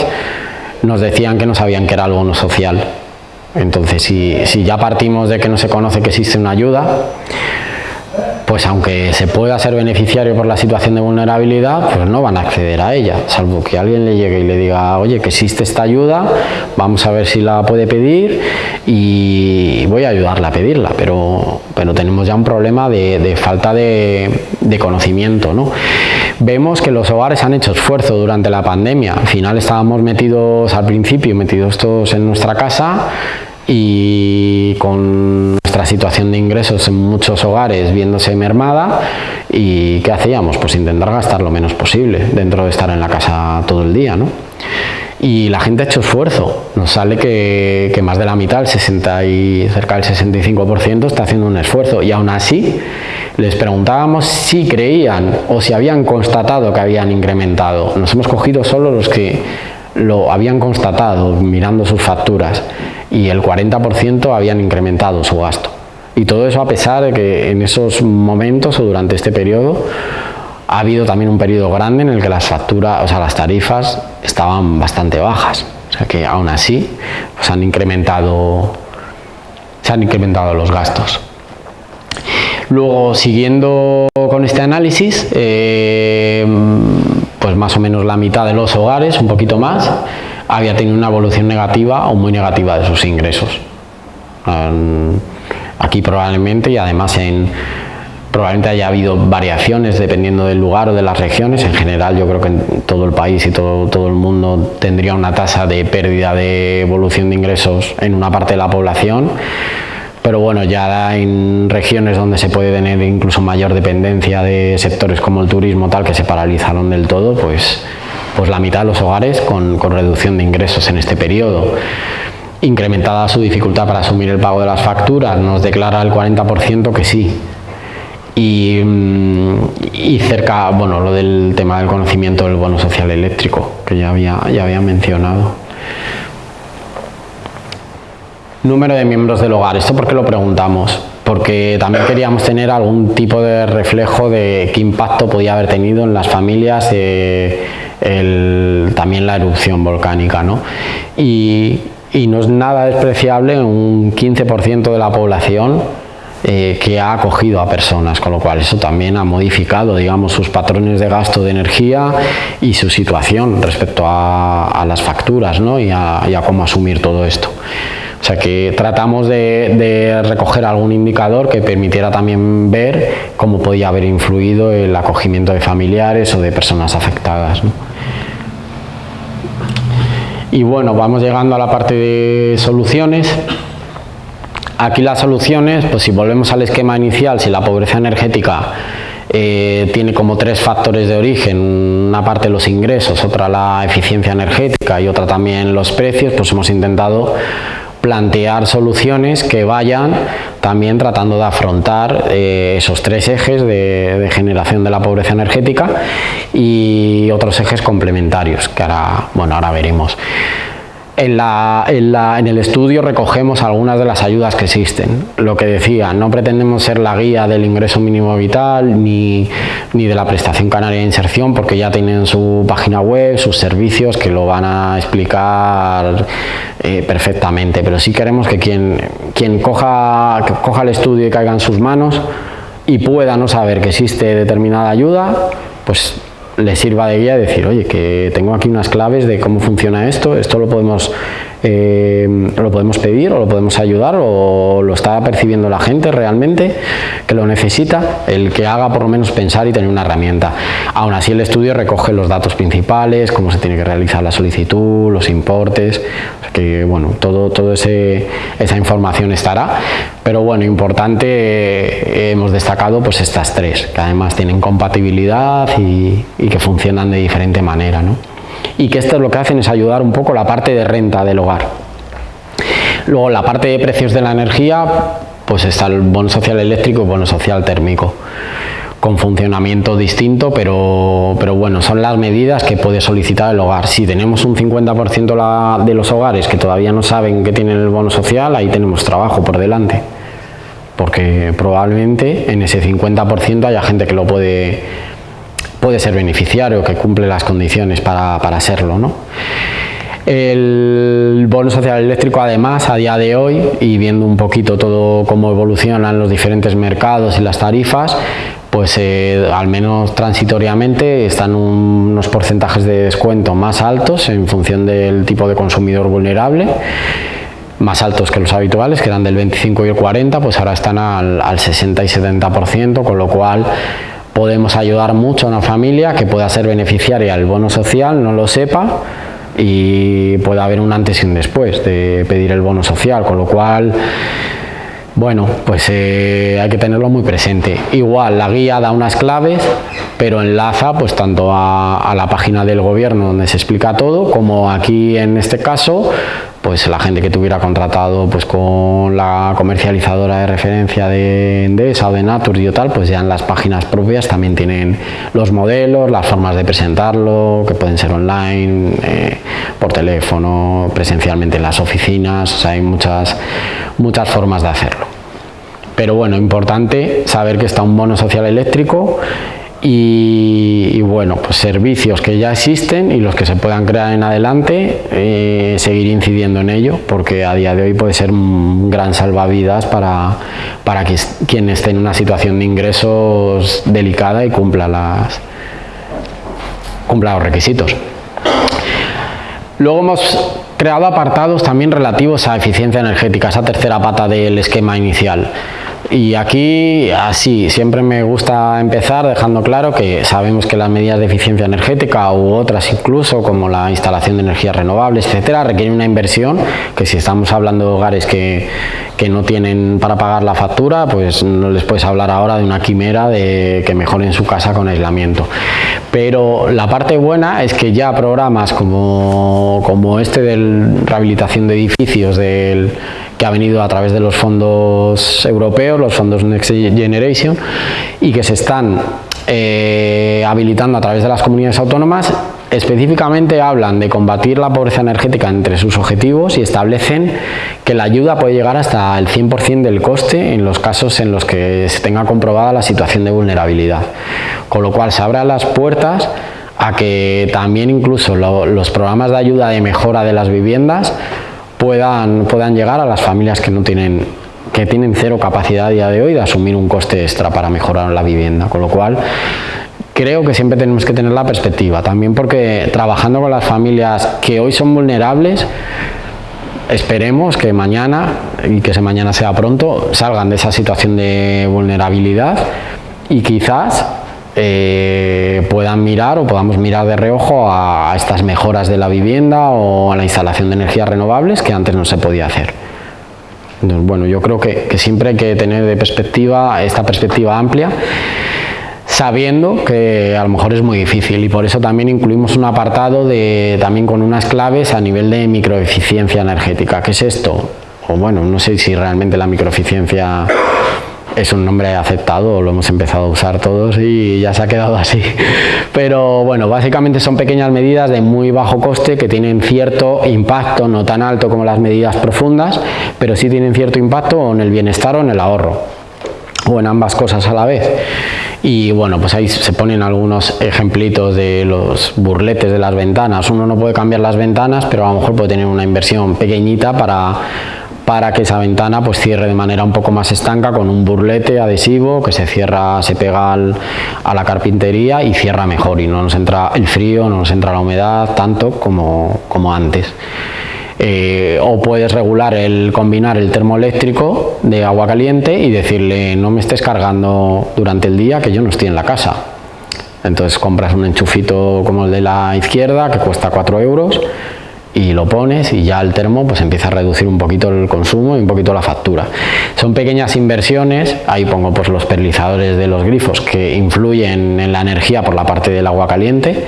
nos decían que no sabían que era algo no social. Entonces, si, si ya partimos de que no se conoce que existe una ayuda, pues aunque se pueda ser beneficiario por la situación de vulnerabilidad, pues no van a acceder a ella, salvo que alguien le llegue y le diga, oye, que existe esta ayuda, vamos a ver si la puede pedir y voy a ayudarla a pedirla, pero, tenemos ya un problema de, falta de, de conocimiento. ¿no? Vemos que los hogares han hecho esfuerzo durante la pandemia, al final estábamos metidos al principio, metidos todos en nuestra casa, y con nuestra situación de ingresos en muchos hogares viéndose mermada y ¿qué hacíamos? Pues intentar gastar lo menos posible dentro de estar en la casa todo el día, ¿no? Y la gente ha hecho esfuerzo, nos sale que, más de la mitad, el 60 y cerca del 65% está haciendo un esfuerzo y aún así les preguntábamos si creían o si habían constatado que habían incrementado. Nos hemos cogido solo los que lo habían constatado mirando sus facturas y el 40% habían incrementado su gasto. Y todo eso a pesar de que en esos momentos o durante este periodo ha habido también un periodo grande en el que las facturas, o sea, las tarifas estaban bastante bajas. O sea que aún así pues han incrementado, se han incrementado los gastos. Luego, siguiendo con este análisis, eh, pues más o menos la mitad de los hogares, un poquito más, había tenido una evolución negativa o muy negativa de sus ingresos. Aquí probablemente y además en probablemente haya habido variaciones dependiendo del lugar o de las regiones. En general yo creo que en todo el país y todo, todo el mundo tendría una tasa de pérdida de evolución de ingresos en una parte de la población. Pero bueno, ya en regiones donde se puede tener incluso mayor dependencia de sectores como el turismo tal que se paralizaron del todo, pues pues la mitad de los hogares con, reducción de ingresos en este periodo. Incrementada su dificultad para asumir el pago de las facturas, nos declara el 40% que sí. Y, mm, y, cerca, bueno, lo del tema del conocimiento del bono social eléctrico, que ya había, ya había mencionado. Número de miembros del hogar, ¿esto por qué lo preguntamos? Porque también queríamos tener algún tipo de reflejo de qué impacto podía haber tenido en las familias también la erupción volcánica. ¿no? Y, no es nada despreciable un 15% de la población eh, que ha acogido a personas, con lo cual eso también ha modificado digamos, sus patrones de gasto de energía y su situación respecto a, las facturas ¿no? y a cómo asumir todo esto. O sea que tratamos de, recoger algún indicador que permitiera también ver cómo podía haber influido el acogimiento de familiares o de personas afectadas. Y bueno, vamos llegando a la parte de soluciones. Aquí las soluciones, pues si volvemos al esquema inicial, si la pobreza energética eh, tiene como tres factores de origen, una parte los ingresos, otra la eficiencia energética y otra también los precios, pues hemos intentado plantear soluciones que vayan también tratando de afrontar eh, esos tres ejes de, generación de la pobreza energética y otros ejes complementarios que ahora, bueno, ahora veremos. En, el estudio recogemos algunas de las ayudas que existen. Lo que decía, no pretendemos ser la guía del ingreso mínimo vital ni, ni, de la prestación canaria de inserción porque ya tienen su página web, sus servicios que lo van a explicar eh, perfectamente. Pero sí queremos que quien, quien coja, coja el estudio y caiga en sus manos y pueda no saber que existe determinada ayuda, pues le sirva de guía decir, oye, que tengo aquí unas claves de cómo funciona esto, esto lo podemos, eh, lo podemos pedir o lo podemos ayudar o lo está percibiendo la gente realmente que lo necesita, el que haga por lo menos pensar y tener una herramienta. Aún así el estudio recoge los datos principales, cómo se tiene que realizar la solicitud, los importes, que bueno, todo, todo ese, esa información estará, pero bueno, importante, eh, hemos destacado pues estas tres, que además tienen compatibilidad y, que funcionan de diferente manera. ¿no? Y que esto lo que hacen es ayudar un poco la parte de renta del hogar. Luego la parte de precios de la energía, pues está el bono social eléctrico y bono social térmico con funcionamiento distinto, pero, pero bueno, son las medidas que puede solicitar el hogar. Si tenemos un 50% de los hogares que todavía no saben que tienen el bono social, ahí tenemos trabajo por delante, porque probablemente en ese 50% haya gente que lo puede, puede ser beneficiario, que cumple las condiciones para, para serlo. ¿no? El bono social eléctrico además a día de hoy y viendo un poquito todo cómo evolucionan los diferentes mercados y las tarifas pues eh, al menos transitoriamente están unos porcentajes de descuento más altos en función del tipo de consumidor vulnerable más altos que los habituales, que eran del 25 y el 40, pues ahora están al, al 60 y 70%, con lo cual podemos ayudar mucho a una familia que pueda ser beneficiaria del bono social, no lo sepa, y pueda haber un antes y un después de pedir el bono social, con lo cual bueno, pues eh, hay que tenerlo muy presente. Igual, la guía da unas claves, pero enlaza pues tanto a, la página del gobierno donde se explica todo, como aquí en este caso, pues la gente que tuviera contratado pues con la comercializadora de referencia de Endesa o de Natur y tal, pues ya en las páginas propias también tienen los modelos, las formas de presentarlo, que pueden ser online, eh, por teléfono, presencialmente en las oficinas, o sea, hay muchas, muchas formas de hacerlo. Pero bueno, importante saber que está un bono social eléctrico y, bueno, pues servicios que ya existen y los que se puedan crear en adelante, eh, seguir incidiendo en ello, porque a día de hoy puede ser un gran salvavidas para, para que, quien esté en una situación de ingresos delicada y cumpla, las, cumpla los requisitos. Luego hemos creado apartados también relativos a eficiencia energética, esa tercera pata del esquema inicial. Y aquí, así, siempre me gusta empezar dejando claro que sabemos que las medidas de eficiencia energética u otras incluso, como la instalación de energías renovables, etcétera, requieren una inversión que si estamos hablando de hogares que, que no tienen para pagar la factura, pues no les puedes hablar ahora de una quimera de que mejoren su casa con aislamiento. Pero la parte buena es que ya programas como, como este de rehabilitación de edificios del que ha venido a través de los fondos europeos, los fondos Next Generation, y que se están eh, habilitando a través de las comunidades autónomas, específicamente hablan de combatir la pobreza energética entre sus objetivos y establecen que la ayuda puede llegar hasta el 100% del coste en los casos en los que se tenga comprobada la situación de vulnerabilidad. Con lo cual se abren las puertas a que también incluso los programas de ayuda de mejora de las viviendas puedan, puedan llegar a las familias que no tienen que tienen cero capacidad a día de hoy de asumir un coste extra para mejorar la vivienda, con lo cual creo que siempre tenemos que tener la perspectiva, también porque trabajando con las familias que hoy son vulnerables, esperemos que mañana, y que ese mañana sea pronto, salgan de esa situación de vulnerabilidad y quizás eh, puedan mirar o podamos mirar de reojo a, estas mejoras de la vivienda o a la instalación de energías renovables que antes no se podía hacer. bueno, yo creo que, siempre hay que tener de perspectiva esta perspectiva amplia sabiendo que a lo mejor es muy difícil y por eso también incluimos un apartado de, también con unas claves a nivel de microeficiencia energética. ¿Qué es esto? O bueno, no sé si realmente la microeficiencia es un nombre aceptado, lo hemos empezado a usar todos y ya se ha quedado así. Pero bueno, básicamente son pequeñas medidas de muy bajo coste que tienen cierto impacto, no tan alto como las medidas profundas, pero sí tienen cierto impacto en el bienestar o en el ahorro, o en ambas cosas a la vez y bueno pues ahí se ponen algunos ejemplitos de los burletes de las ventanas uno no puede cambiar las ventanas pero a lo mejor puede tener una inversión pequeñita para para que esa ventana pues cierre de manera un poco más estanca con un burlete adhesivo que se cierra, se pega a la carpintería y cierra mejor y no nos entra el frío, no nos entra la humedad tanto como, como antes. Eh, o puedes regular el combinar el termoeléctrico de agua caliente y decirle no me estés cargando durante el día que yo no estoy en la casa entonces compras un enchufito como el de la izquierda que cuesta 4 euros y lo pones y ya el termo pues empieza a reducir un poquito el consumo y un poquito la factura. Son pequeñas inversiones, ahí pongo pues los perlizadores de los grifos que influyen en la energía por la parte del agua caliente.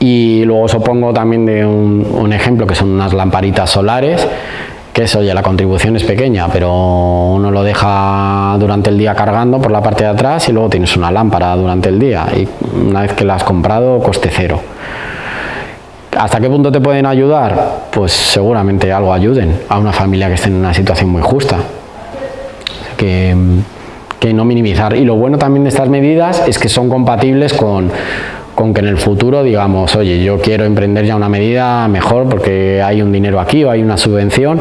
Y luego os pongo también de un, ejemplo que son unas lamparitas solares que eso ya la contribución es pequeña pero uno lo deja durante el día cargando por la parte de atrás y luego tienes una lámpara durante el día. Y una vez que la has comprado coste cero ¿Hasta qué punto te pueden ayudar? Pues seguramente algo ayuden a una familia que esté en una situación muy justa. Que, no minimizar. Y lo bueno también de estas medidas es que son compatibles con, con que en el futuro digamos, oye, yo quiero emprender ya una medida mejor porque hay un dinero aquí o hay una subvención,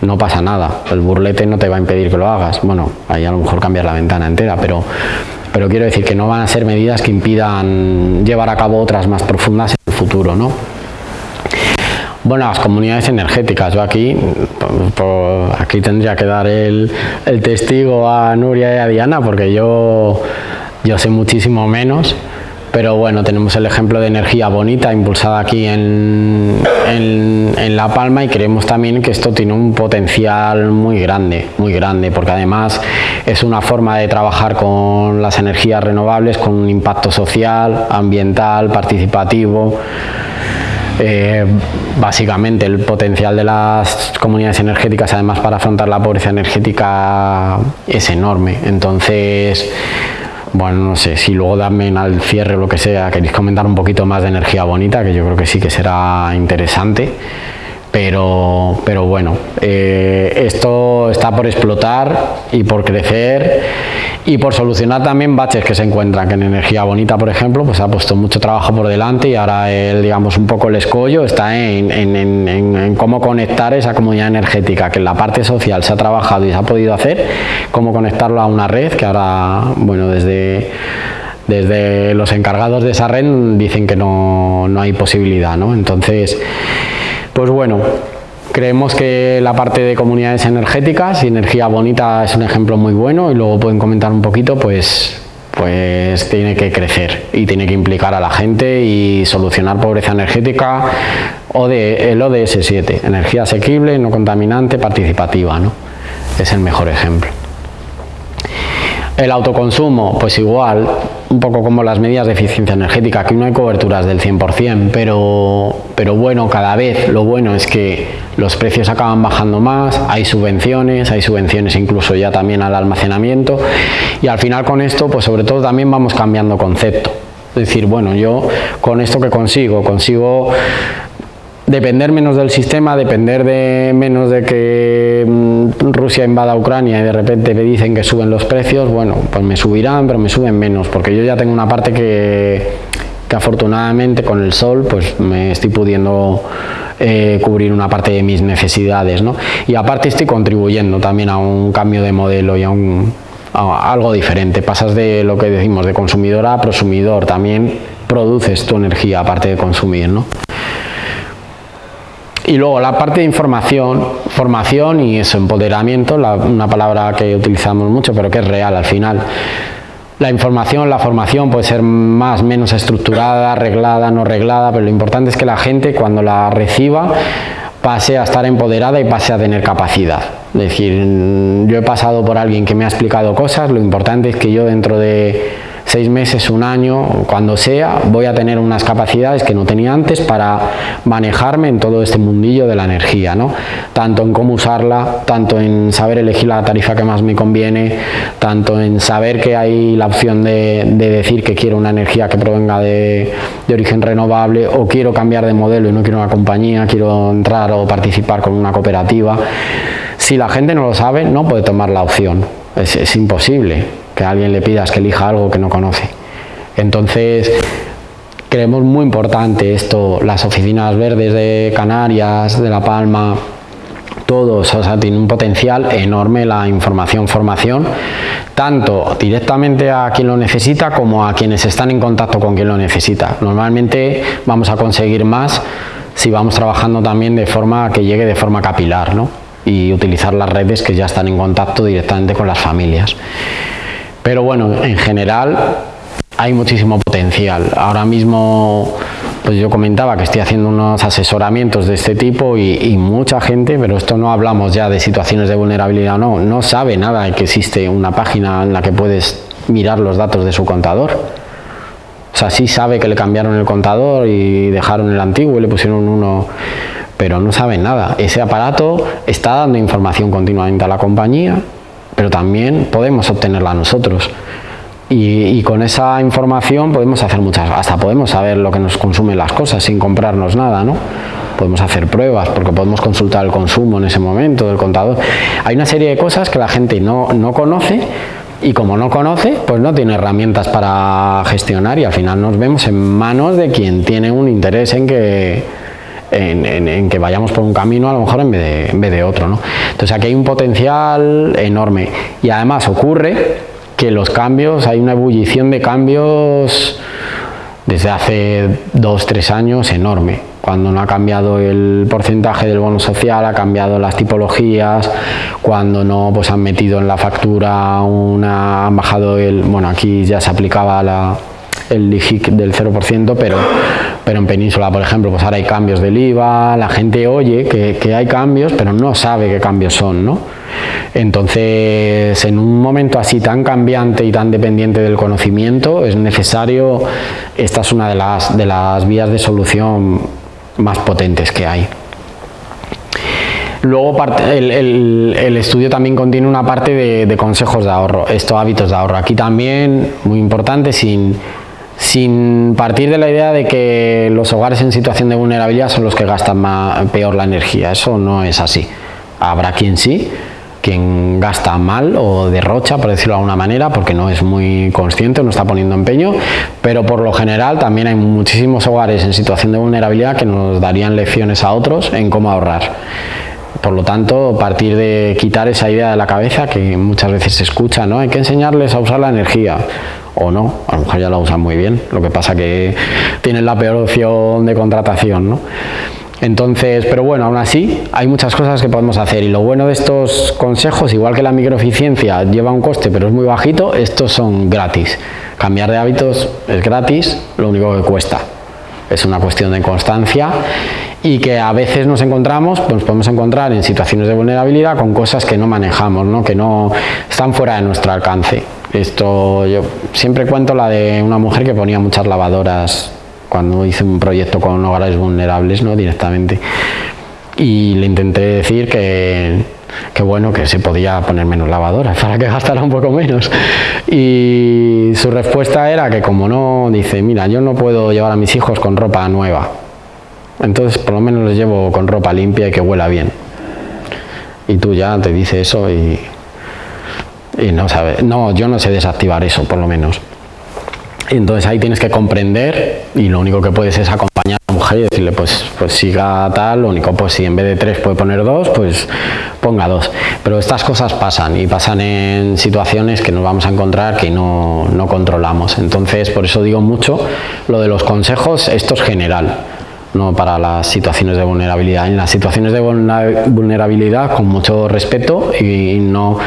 no pasa nada, el burlete no te va a impedir que lo hagas, bueno, ahí a lo mejor cambiar la ventana entera, pero, pero quiero decir que no van a ser medidas que impidan llevar a cabo otras más profundas en el futuro, ¿no? Bueno, las comunidades energéticas, yo aquí, aquí tendría que dar el, testigo a Nuria y a Diana porque yo, yo sé muchísimo menos, pero bueno, tenemos el ejemplo de energía bonita impulsada aquí en, en, La Palma y creemos también que esto tiene un potencial muy grande, muy grande, porque además es una forma de trabajar con las energías renovables con un impacto social, ambiental, participativo. Eh, básicamente el potencial de las comunidades energéticas además para afrontar la pobreza energética es enorme entonces bueno, no sé, si luego también al cierre o lo que sea, queréis comentar un poquito más de energía bonita, que yo creo que sí que será interesante. Pero, pero bueno, eh, esto está por explotar y por crecer y por solucionar también baches que se encuentran, que en Energía Bonita, por ejemplo, pues ha puesto mucho trabajo por delante y ahora el, digamos, un poco el escollo está en, cómo conectar esa comunidad energética, que en la parte social se ha trabajado y se ha podido hacer, cómo conectarlo a una red que ahora, bueno, desde desde los encargados de esa red dicen que no, no hay posibilidad, ¿no? Entonces, pues bueno, Creemos que la parte de comunidades energéticas y energía bonita es un ejemplo muy bueno y luego pueden comentar un poquito, pues, pues tiene que crecer y tiene que implicar a la gente y solucionar pobreza energética o de, el ODS 7, energía asequible, no contaminante, participativa, ¿no? es el mejor ejemplo. El autoconsumo, pues igual, un poco como las medidas de eficiencia energética, aquí no hay coberturas del 100%, pero, pero bueno, cada vez lo bueno es que los precios acaban bajando más, hay subvenciones, hay subvenciones incluso ya también al almacenamiento y al final con esto, pues sobre todo también vamos cambiando concepto. Es decir, bueno, yo con esto que consigo, consigo depender menos del sistema, depender de menos de que mm, Rusia invada Ucrania y de repente me dicen que suben los precios, bueno, pues me subirán, pero me suben menos, porque yo ya tengo una parte que, que afortunadamente con el sol pues me estoy pudiendo eh, cubrir una parte de mis necesidades, ¿no? Y aparte estoy contribuyendo también a un cambio de modelo y a un algo diferente, pasas de lo que decimos de consumidor a prosumidor, también produces tu energía aparte de consumir, ¿no? Y luego la parte de información, formación y eso, empoderamiento, una palabra que utilizamos mucho pero que es real al final. La información, la formación puede ser más, menos estructurada, arreglada, no arreglada, pero lo importante es que la gente cuando la reciba pase a estar empoderada y pase a tener capacidad. Es decir, yo he pasado por alguien que me ha explicado cosas, lo importante es que yo dentro de seis meses, un año, cuando sea, voy a tener unas capacidades que no tenía antes para manejarme en todo este mundillo de la energía, ¿no? tanto en cómo usarla, tanto en saber elegir la tarifa que más me conviene, tanto en saber que hay la opción de, decir que quiero una energía que provenga de, origen renovable o quiero cambiar de modelo y no quiero una compañía, quiero entrar o participar con una cooperativa. Si la gente no lo sabe, no puede tomar la opción, es imposible que a alguien le pidas que elija algo que no conoce. Entonces, creemos muy importante esto, las oficinas verdes de Canarias, de La Palma, todos, o sea, tiene un potencial enorme la información, formación, tanto directamente a quien lo necesita como a quienes están en contacto con quien lo necesita. Normalmente vamos a conseguir más si vamos trabajando también de forma que llegue de forma capilar, ¿no? y utilizar las redes que ya están en contacto directamente con las familias. Pero bueno, en general hay muchísimo potencial. Ahora mismo, pues yo comentaba que estoy haciendo unos asesoramientos de este tipo y, mucha gente, pero esto no hablamos ya de situaciones de vulnerabilidad, no, no sabe nada que existe una página en la que puedes mirar los datos de su contador. O sea, sí sabe que le cambiaron el contador y dejaron el antiguo y le pusieron uno, pero no sabe nada. Ese aparato está dando información continuamente a la compañía pero también podemos obtenerla nosotros. Y, con esa información podemos hacer muchas, hasta podemos saber lo que nos consumen las cosas sin comprarnos nada, ¿no? Podemos hacer pruebas porque podemos consultar el consumo en ese momento del contador. Hay una serie de cosas que la gente no, no conoce y como no conoce, pues no tiene herramientas para gestionar y al final nos vemos en manos de quien tiene un interés en que, en, que vayamos por un camino a lo mejor en vez de, en vez de otro. ¿no? Entonces aquí hay un potencial enorme y además ocurre que los cambios, hay una ebullición de cambios desde hace dos, tres años enorme. Cuando no ha cambiado el porcentaje del bono social, ha cambiado las tipologías, cuando no pues han metido en la factura una, han bajado el, bueno aquí ya se aplicaba la, el IGIC del 0%, pero, pero en Península, por ejemplo, pues ahora hay cambios del IVA, la gente oye que, que hay cambios, pero no sabe qué cambios son, ¿no? Entonces, en un momento así tan cambiante y tan dependiente del conocimiento, es necesario, esta es una de las, de las vías de solución más potentes que hay. Luego el, el, estudio también contiene una parte de, de consejos de ahorro, estos hábitos de ahorro. Aquí también, muy importante, sin, sin partir de la idea de que los hogares en situación de vulnerabilidad son los que gastan peor la energía. Eso no es así. Habrá quien sí, quien gasta mal o derrocha, por decirlo de alguna manera, porque no es muy consciente, no está poniendo empeño, pero por lo general también hay muchísimos hogares en situación de vulnerabilidad que nos darían lecciones a otros en cómo ahorrar. Por lo tanto, partir de quitar esa idea de la cabeza que muchas veces se escucha, ¿no? Hay que enseñarles a usar la energía o no, a lo mejor ya la usan muy bien, lo que pasa que tienen la peor opción de contratación, ¿no? Entonces, pero bueno, aún así hay muchas cosas que podemos hacer y lo bueno de estos consejos, igual que la microeficiencia lleva un coste pero es muy bajito, estos son gratis. Cambiar de hábitos es gratis, lo único que cuesta. Es una cuestión de constancia y que a veces nos encontramos, pues nos podemos encontrar en situaciones de vulnerabilidad con cosas que no manejamos, ¿no? que no están fuera de nuestro alcance. Esto yo siempre cuento la de una mujer que ponía muchas lavadoras cuando hice un proyecto con hogares vulnerables, ¿no? directamente. Y le intenté decir que, que bueno, que se podía poner menos lavadoras para que gastara un poco menos. Y su respuesta era que como no, dice, mira, yo no puedo llevar a mis hijos con ropa nueva. Entonces por lo menos los llevo con ropa limpia y que huela bien. Y tú ya te dice eso y no sabe, no, yo no sé desactivar eso, por lo menos. Entonces ahí tienes que comprender y lo único que puedes es y decirle pues, pues siga tal, lo único pues si en vez de tres puede poner dos, pues ponga dos. Pero estas cosas pasan y pasan en situaciones que nos vamos a encontrar que no, no controlamos. Entonces por eso digo mucho lo de los consejos, esto es general no para las situaciones de vulnerabilidad. En las situaciones de vulnerabilidad, con mucho respeto y no,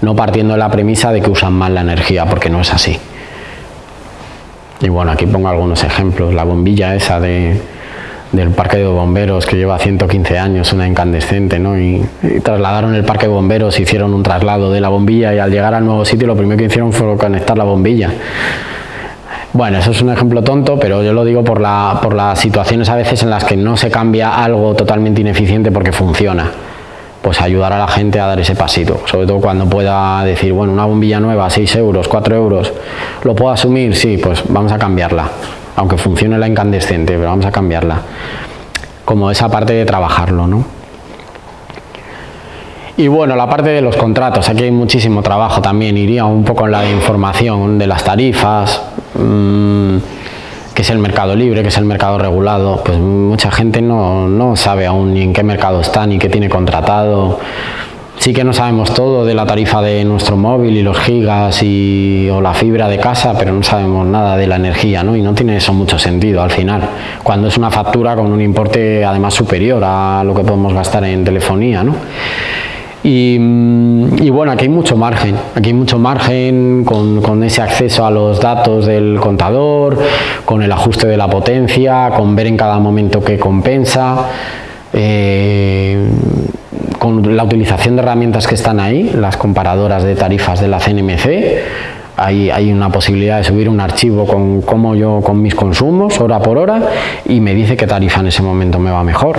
no partiendo de la premisa de que usan mal la energía, porque no es así. Y bueno, aquí pongo algunos ejemplos. La bombilla esa de, del parque de bomberos que lleva 115 años, una incandescente, ¿no? Y, trasladaron el parque de bomberos, hicieron un traslado de la bombilla y al llegar al nuevo sitio lo primero que hicieron fue conectar la bombilla. Bueno, eso es un ejemplo tonto, pero yo lo digo por, la, por las situaciones a veces en las que no se cambia algo totalmente ineficiente porque funciona. Pues ayudar a la gente a dar ese pasito, sobre todo cuando pueda decir, bueno, una bombilla nueva, 6 euros, 4 euros, ¿lo puedo asumir? Sí, pues vamos a cambiarla aunque funcione la incandescente, pero vamos a cambiarla. Como esa parte de trabajarlo, ¿no? Y bueno, la parte de los contratos, aquí hay muchísimo trabajo también, iría un poco en la información de las tarifas, mmm, qué es el mercado libre, qué es el mercado regulado, pues mucha gente no, no sabe aún ni en qué mercado está, ni qué tiene contratado, Sí que no sabemos todo de la tarifa de nuestro móvil y los gigas y, o la fibra de casa, pero no sabemos nada de la energía, ¿no? Y no tiene eso mucho sentido al final, cuando es una factura con un importe además superior a lo que podemos gastar en telefonía, ¿no? Y, y, bueno, aquí hay mucho margen, aquí hay mucho margen con, con, ese acceso a los datos del contador, con el ajuste de la potencia, con ver en cada momento qué compensa. Eh, con la utilización de herramientas que están ahí, las comparadoras de tarifas de la CNMC, hay, una posibilidad de subir un archivo con cómo yo con mis consumos hora por hora y me dice qué tarifa en ese momento me va mejor.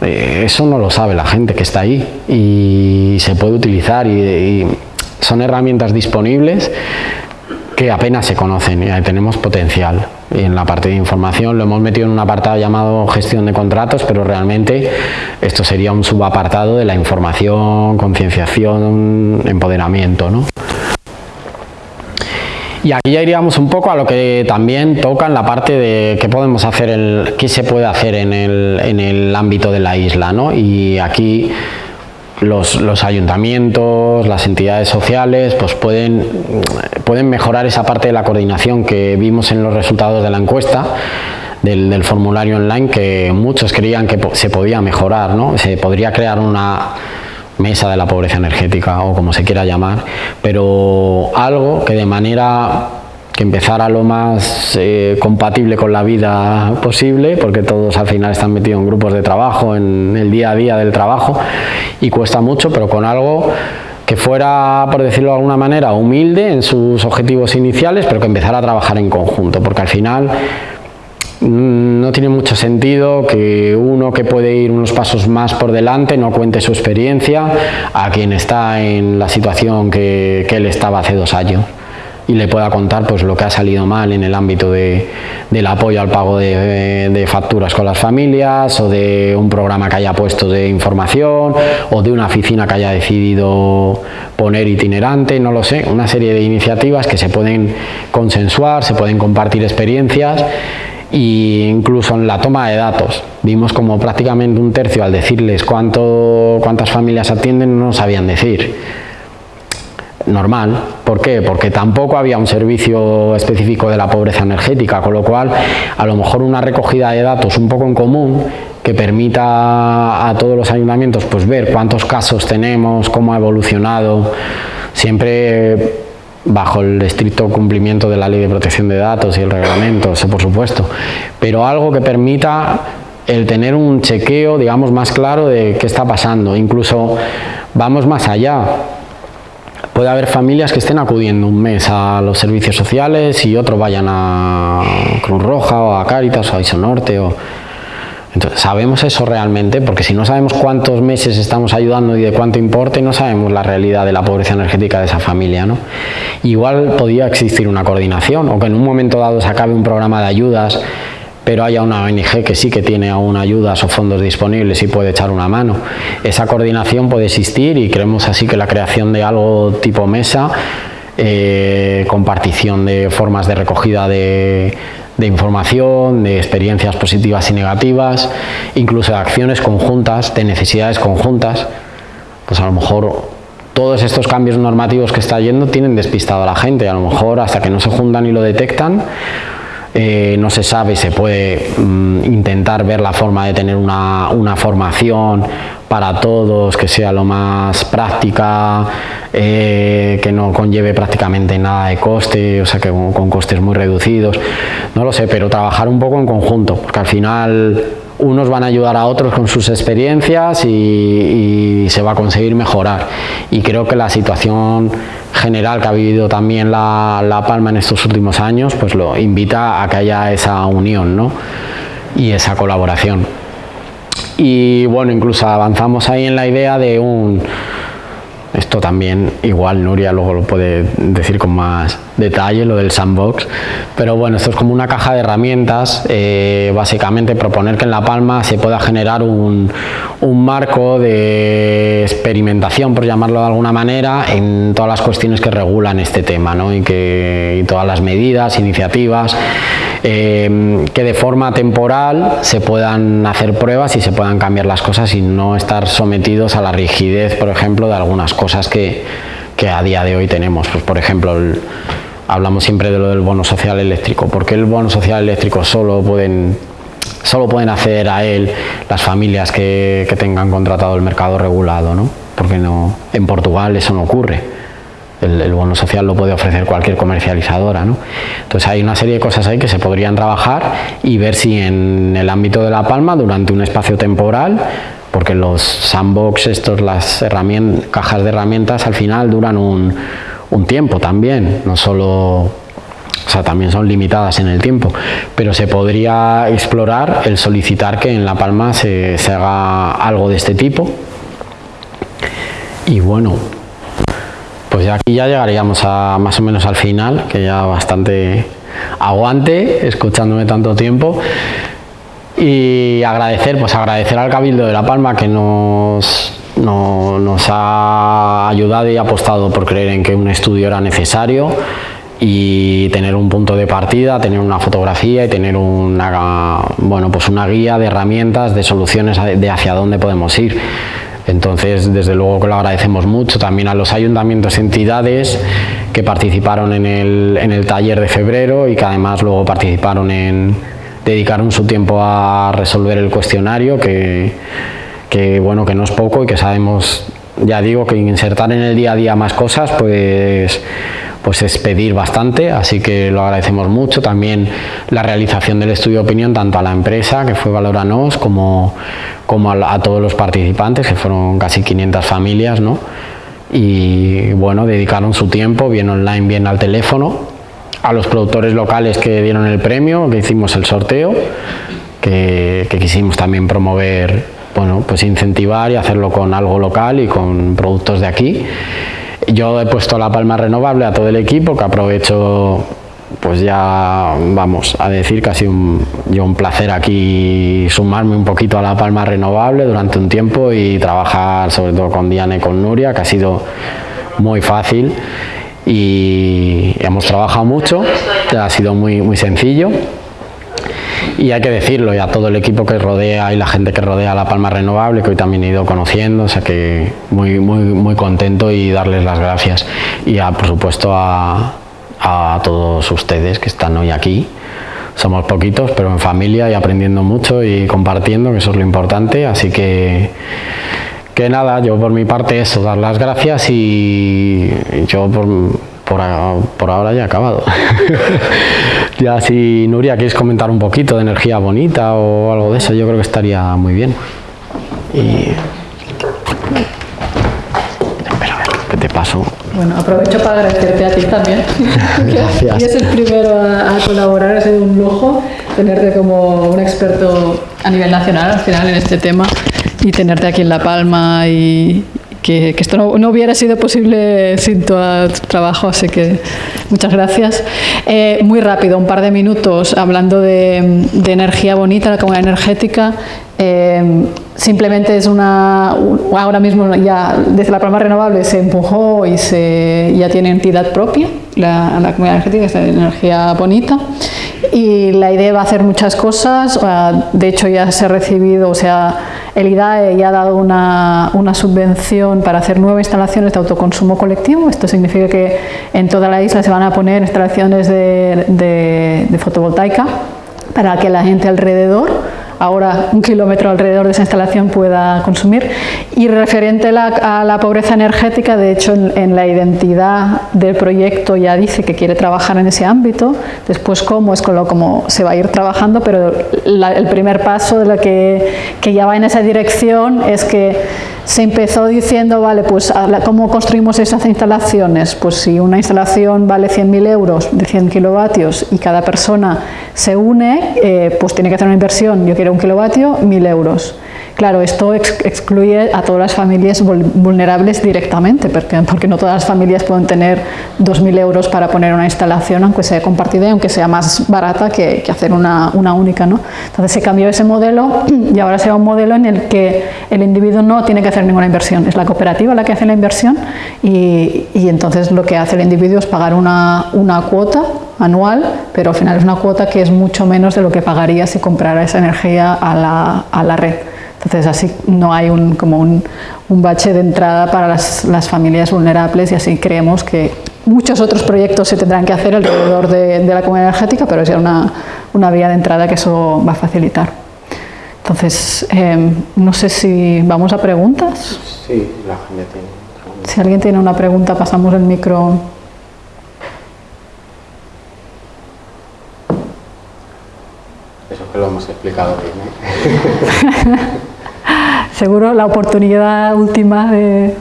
Eh, eso no lo sabe la gente que está ahí y se puede utilizar y, y son herramientas disponibles que apenas se conocen y ahí tenemos potencial. Y en la parte de información lo hemos metido en un apartado llamado gestión de contratos, pero realmente esto sería un subapartado de la información, concienciación, empoderamiento. ¿no? Y aquí ya iríamos un poco a lo que también toca en la parte de qué podemos hacer, el, qué se puede hacer en el, en el ámbito de la isla. ¿no? Y aquí los, ayuntamientos, las entidades sociales, pues pueden, pueden mejorar esa parte de la coordinación que vimos en los resultados de la encuesta, del, formulario online, que muchos creían que se podía mejorar, ¿no? Se podría crear una mesa de la pobreza energética o como se quiera llamar, pero algo que de manera que empezara lo más eh, compatible con la vida posible, porque todos al final están metidos en grupos de trabajo, en el día a día del trabajo, y cuesta mucho, pero con algo que fuera, por decirlo de alguna manera, humilde en sus objetivos iniciales, pero que empezara a trabajar en conjunto, porque al final mm, no tiene mucho sentido que uno que puede ir unos pasos más por delante no cuente su experiencia a quien está en la situación que, que él estaba hace dos años y le pueda contar pues lo que ha salido mal en el ámbito de, del apoyo al pago de, facturas con las familias o de un programa que haya puesto de información o de una oficina que haya decidido poner itinerante, no lo sé, una serie de iniciativas que se pueden consensuar, se pueden compartir experiencias e incluso en la toma de datos. Vimos como prácticamente un tercio al decirles cuánto, cuántas familias atienden no sabían decir normal. ¿Por qué? Porque tampoco había un servicio específico de la pobreza energética, con lo cual a lo mejor una recogida de datos un poco en común que permita a todos los ayuntamientos pues ver cuántos casos tenemos, cómo ha evolucionado, siempre bajo el estricto cumplimiento de la ley de protección de datos y el reglamento, eso por supuesto, pero algo que permita el tener un chequeo, digamos, más claro de qué está pasando. Incluso vamos más allá, puede haber familias que estén acudiendo un mes a los servicios sociales y otros vayan a Cruz Roja o a Cáritas o a Isonorte o... Entonces, ¿sabemos eso realmente? Porque si no sabemos cuántos meses estamos ayudando y de cuánto importe, no sabemos la realidad de la pobreza energética de esa familia. ¿no? Igual podría existir una coordinación o que en un momento dado se acabe un programa de ayudas pero haya una ONG que sí que tiene aún ayudas o fondos disponibles y puede echar una mano. Esa coordinación puede existir y creemos así que la creación de algo tipo mesa, eh, compartición de formas de recogida de, de información, de experiencias positivas y negativas, incluso de acciones conjuntas, de necesidades conjuntas, pues a lo mejor todos estos cambios normativos que está yendo tienen despistado a la gente, a lo mejor hasta que no se juntan y lo detectan, eh, no se sabe, se puede mm, intentar ver la forma de tener una, una formación para todos, que sea lo más práctica, eh, que no conlleve prácticamente nada de coste, o sea que con, costes muy reducidos, no lo sé, pero trabajar un poco en conjunto, porque al final unos van a ayudar a otros con sus experiencias y, se va a conseguir mejorar. Y creo que la situación general que ha vivido también la, la, Palma en estos últimos años, pues lo invita a que haya esa unión ¿no? y esa colaboración y bueno, incluso avanzamos ahí en la idea de un... Esto también, igual Nuria luego lo puede decir con más detalle, lo del sandbox, pero bueno, esto es como una caja de herramientas, eh, básicamente proponer que en La Palma se pueda generar un, un marco de experimentación, por llamarlo de alguna manera, en todas las cuestiones que regulan este tema, ¿no? y, que, todas las medidas, iniciativas, eh, que de forma temporal se puedan hacer pruebas y se puedan cambiar las cosas y no estar sometidos a la rigidez, por ejemplo, de algunas cosas que, que a día de hoy tenemos. Pues, por ejemplo, hablamos siempre de lo del bono social eléctrico. ¿Por qué el bono social eléctrico solo pueden, solo pueden acceder a él las familias que, que tengan contratado el mercado regulado? ¿no? Porque no, en Portugal eso no ocurre el, bono social lo puede ofrecer cualquier comercializadora. ¿no? Entonces hay una serie de cosas ahí que se podrían trabajar y ver si en el ámbito de La Palma, durante un espacio temporal, porque los sandbox, estos, las cajas de herramientas, al final duran un, un tiempo también, no solo o sea, también son limitadas en el tiempo, pero se podría explorar el solicitar que en La Palma se, se haga algo de este tipo. Y bueno, pues ya aquí ya llegaríamos a más o menos al final, que ya bastante aguante, escuchándome tanto tiempo. Y agradecer, pues agradecer al Cabildo de La Palma que nos, nos ha ayudado y apostado por creer en que un estudio era necesario y tener un punto de partida, tener una fotografía y tener una, bueno, pues una guía de herramientas, de soluciones de hacia dónde podemos ir. Entonces, desde luego que lo agradecemos mucho también a los ayuntamientos y entidades que participaron en el, taller de febrero y que además luego participaron en, dedicaron su tiempo a resolver el cuestionario, que, que, bueno, que no es poco y que sabemos, ya digo, que insertar en el día a día más cosas, pues pues es pedir bastante, así que lo agradecemos mucho. También la realización del estudio de opinión, tanto a la empresa, que fue Valoranos, como, como a, todos los participantes, que fueron casi 500 familias, ¿no? Y bueno, dedicaron su tiempo, bien online, bien al teléfono, a los productores locales que dieron el premio, que hicimos el sorteo, que, que quisimos también promover, bueno, pues incentivar y hacerlo con algo local y con productos de aquí. Yo he puesto la palma renovable a todo el equipo, que aprovecho pues ya vamos a decir que ha sido un, yo un placer aquí sumarme un poquito a la palma renovable durante un tiempo y trabajar sobre todo con Diana y con Nuria, que ha sido muy fácil y hemos trabajado mucho, ha sido muy, muy sencillo y hay que decirlo, y a todo el equipo que rodea y la gente que rodea La Palma Renovable, que hoy también he ido conociendo, o sea que muy, muy, muy contento y darles las gracias. Y a, por supuesto a, a todos ustedes que están hoy aquí. Somos poquitos, pero en familia y aprendiendo mucho y compartiendo, que eso es lo importante. Así que, que nada, yo por mi parte eso, dar las gracias y yo por, por, por ahora ya he acabado. ya si Nuria quieres comentar un poquito de energía bonita o algo de eso, yo creo que estaría muy bien. Y... Espera, ¿qué te paso? Bueno, aprovecho para agradecerte a ti también. Gracias. y es el primero a, a, colaborar, ha sido un lujo tenerte como un experto a nivel nacional al final en este tema y tenerte aquí en La Palma y, que, esto no, hubiera sido posible sin tu trabajo, así que muchas gracias. Eh, muy rápido, un par de minutos, hablando de, energía bonita, la comunidad energética. Eh, simplemente es una, ahora mismo ya desde la palma renovable se empujó y se, ya tiene entidad propia, la, la comunidad energética es energía bonita y la idea va a hacer muchas cosas, de hecho ya se ha recibido, o sea, el IDAE ya ha dado una, subvención para hacer nuevas instalaciones de autoconsumo colectivo. Esto significa que en toda la isla se van a poner instalaciones de fotovoltaica para que la gente alrededor ahora un kilómetro alrededor de esa instalación pueda consumir. Y referente a la, pobreza energética, de hecho en, la identidad del proyecto ya dice que quiere trabajar en ese ámbito, después cómo es con lo como se va a ir trabajando, pero el primer paso de lo que, que ya va en esa dirección es que se empezó diciendo, vale, pues ¿cómo construimos esas instalaciones? Pues si una instalación vale 100.000 euros de 100 kilovatios y cada persona se une, eh, pues tiene que hacer una inversión, yo quiero un kilovatio, 1.000 euros. Claro, esto excluye a todas las familias vulnerables directamente, porque, no todas las familias pueden tener 2.000 euros para poner una instalación, aunque sea compartida y aunque sea más barata que, hacer una, única. ¿no? Entonces se cambió ese modelo y ahora se va a un modelo en el que el individuo no tiene que hacer ninguna inversión, es la cooperativa la que hace la inversión y, entonces lo que hace el individuo es pagar una, cuota anual, pero al final es una cuota que es mucho menos de lo que pagaría si comprara esa energía a la red. Entonces así no hay un, como un, un bache de entrada para las, las, familias vulnerables y así creemos que muchos otros proyectos se tendrán que hacer alrededor de, de la comunidad energética, pero es ya una, una, vía de entrada que eso va a facilitar. Entonces, eh, no sé si vamos a preguntas. Sí, la gente tiene. Si alguien tiene una pregunta, pasamos el micro. Eso que lo hemos explicado bien. ¿eh? Seguro la oportunidad última de,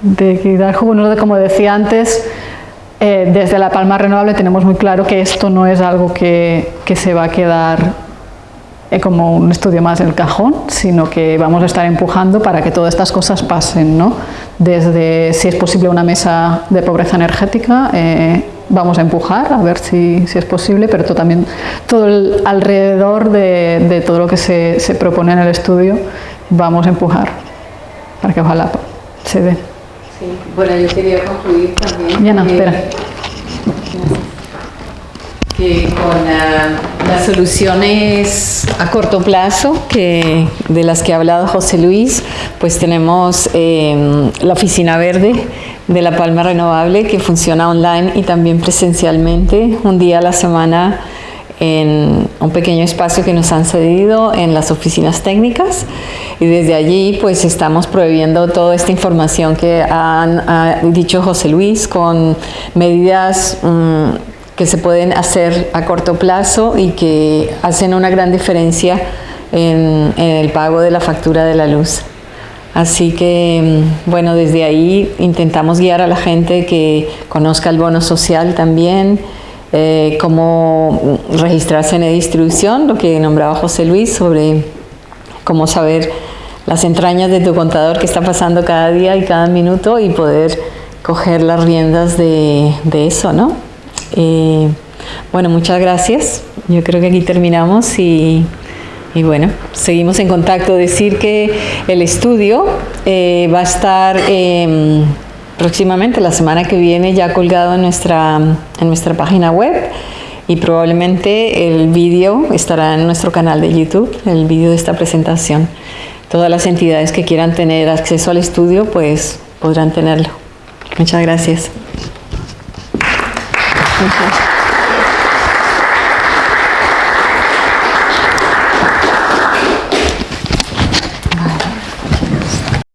de dar jugo, como decía antes, eh, desde La Palma Renovable tenemos muy claro que esto no es algo que, se va a quedar eh, como un estudio más en el cajón, sino que vamos a estar empujando para que todas estas cosas pasen, ¿no? Desde si es posible una mesa de pobreza energética, eh, vamos a empujar a ver si, si, es posible, pero también todo el alrededor de, de todo lo que se, se, propone en el estudio vamos a empujar para que ojalá se dé. Sí, bueno, yo quería concluir también. Ya no, espera. Que con uh, las soluciones a corto plazo que, de las que ha hablado José Luis, pues tenemos eh, la Oficina Verde de La Palma Renovable que funciona online y también presencialmente un día a la semana en un pequeño espacio que nos han cedido en las oficinas técnicas y desde allí pues estamos prohibiendo toda esta información que han ha dicho José Luis con medidas mmm, que se pueden hacer a corto plazo y que hacen una gran diferencia en, en el pago de la factura de la luz. Así que, bueno, desde ahí intentamos guiar a la gente que conozca el bono social también, eh, cómo registrarse en la distribución, lo que nombraba José Luis sobre cómo saber las entrañas de tu contador que está pasando cada día y cada minuto y poder coger las riendas de, de eso, ¿no? Eh, bueno, muchas gracias. Yo creo que aquí terminamos y y bueno, seguimos en contacto. Decir que el estudio eh, va a estar próximamente, la semana que viene, ya colgado en nuestra, en nuestra página web y probablemente el vídeo estará en nuestro canal de YouTube, el vídeo de esta presentación. Todas las entidades que quieran tener acceso al estudio, pues podrán tenerlo. Muchas gracias.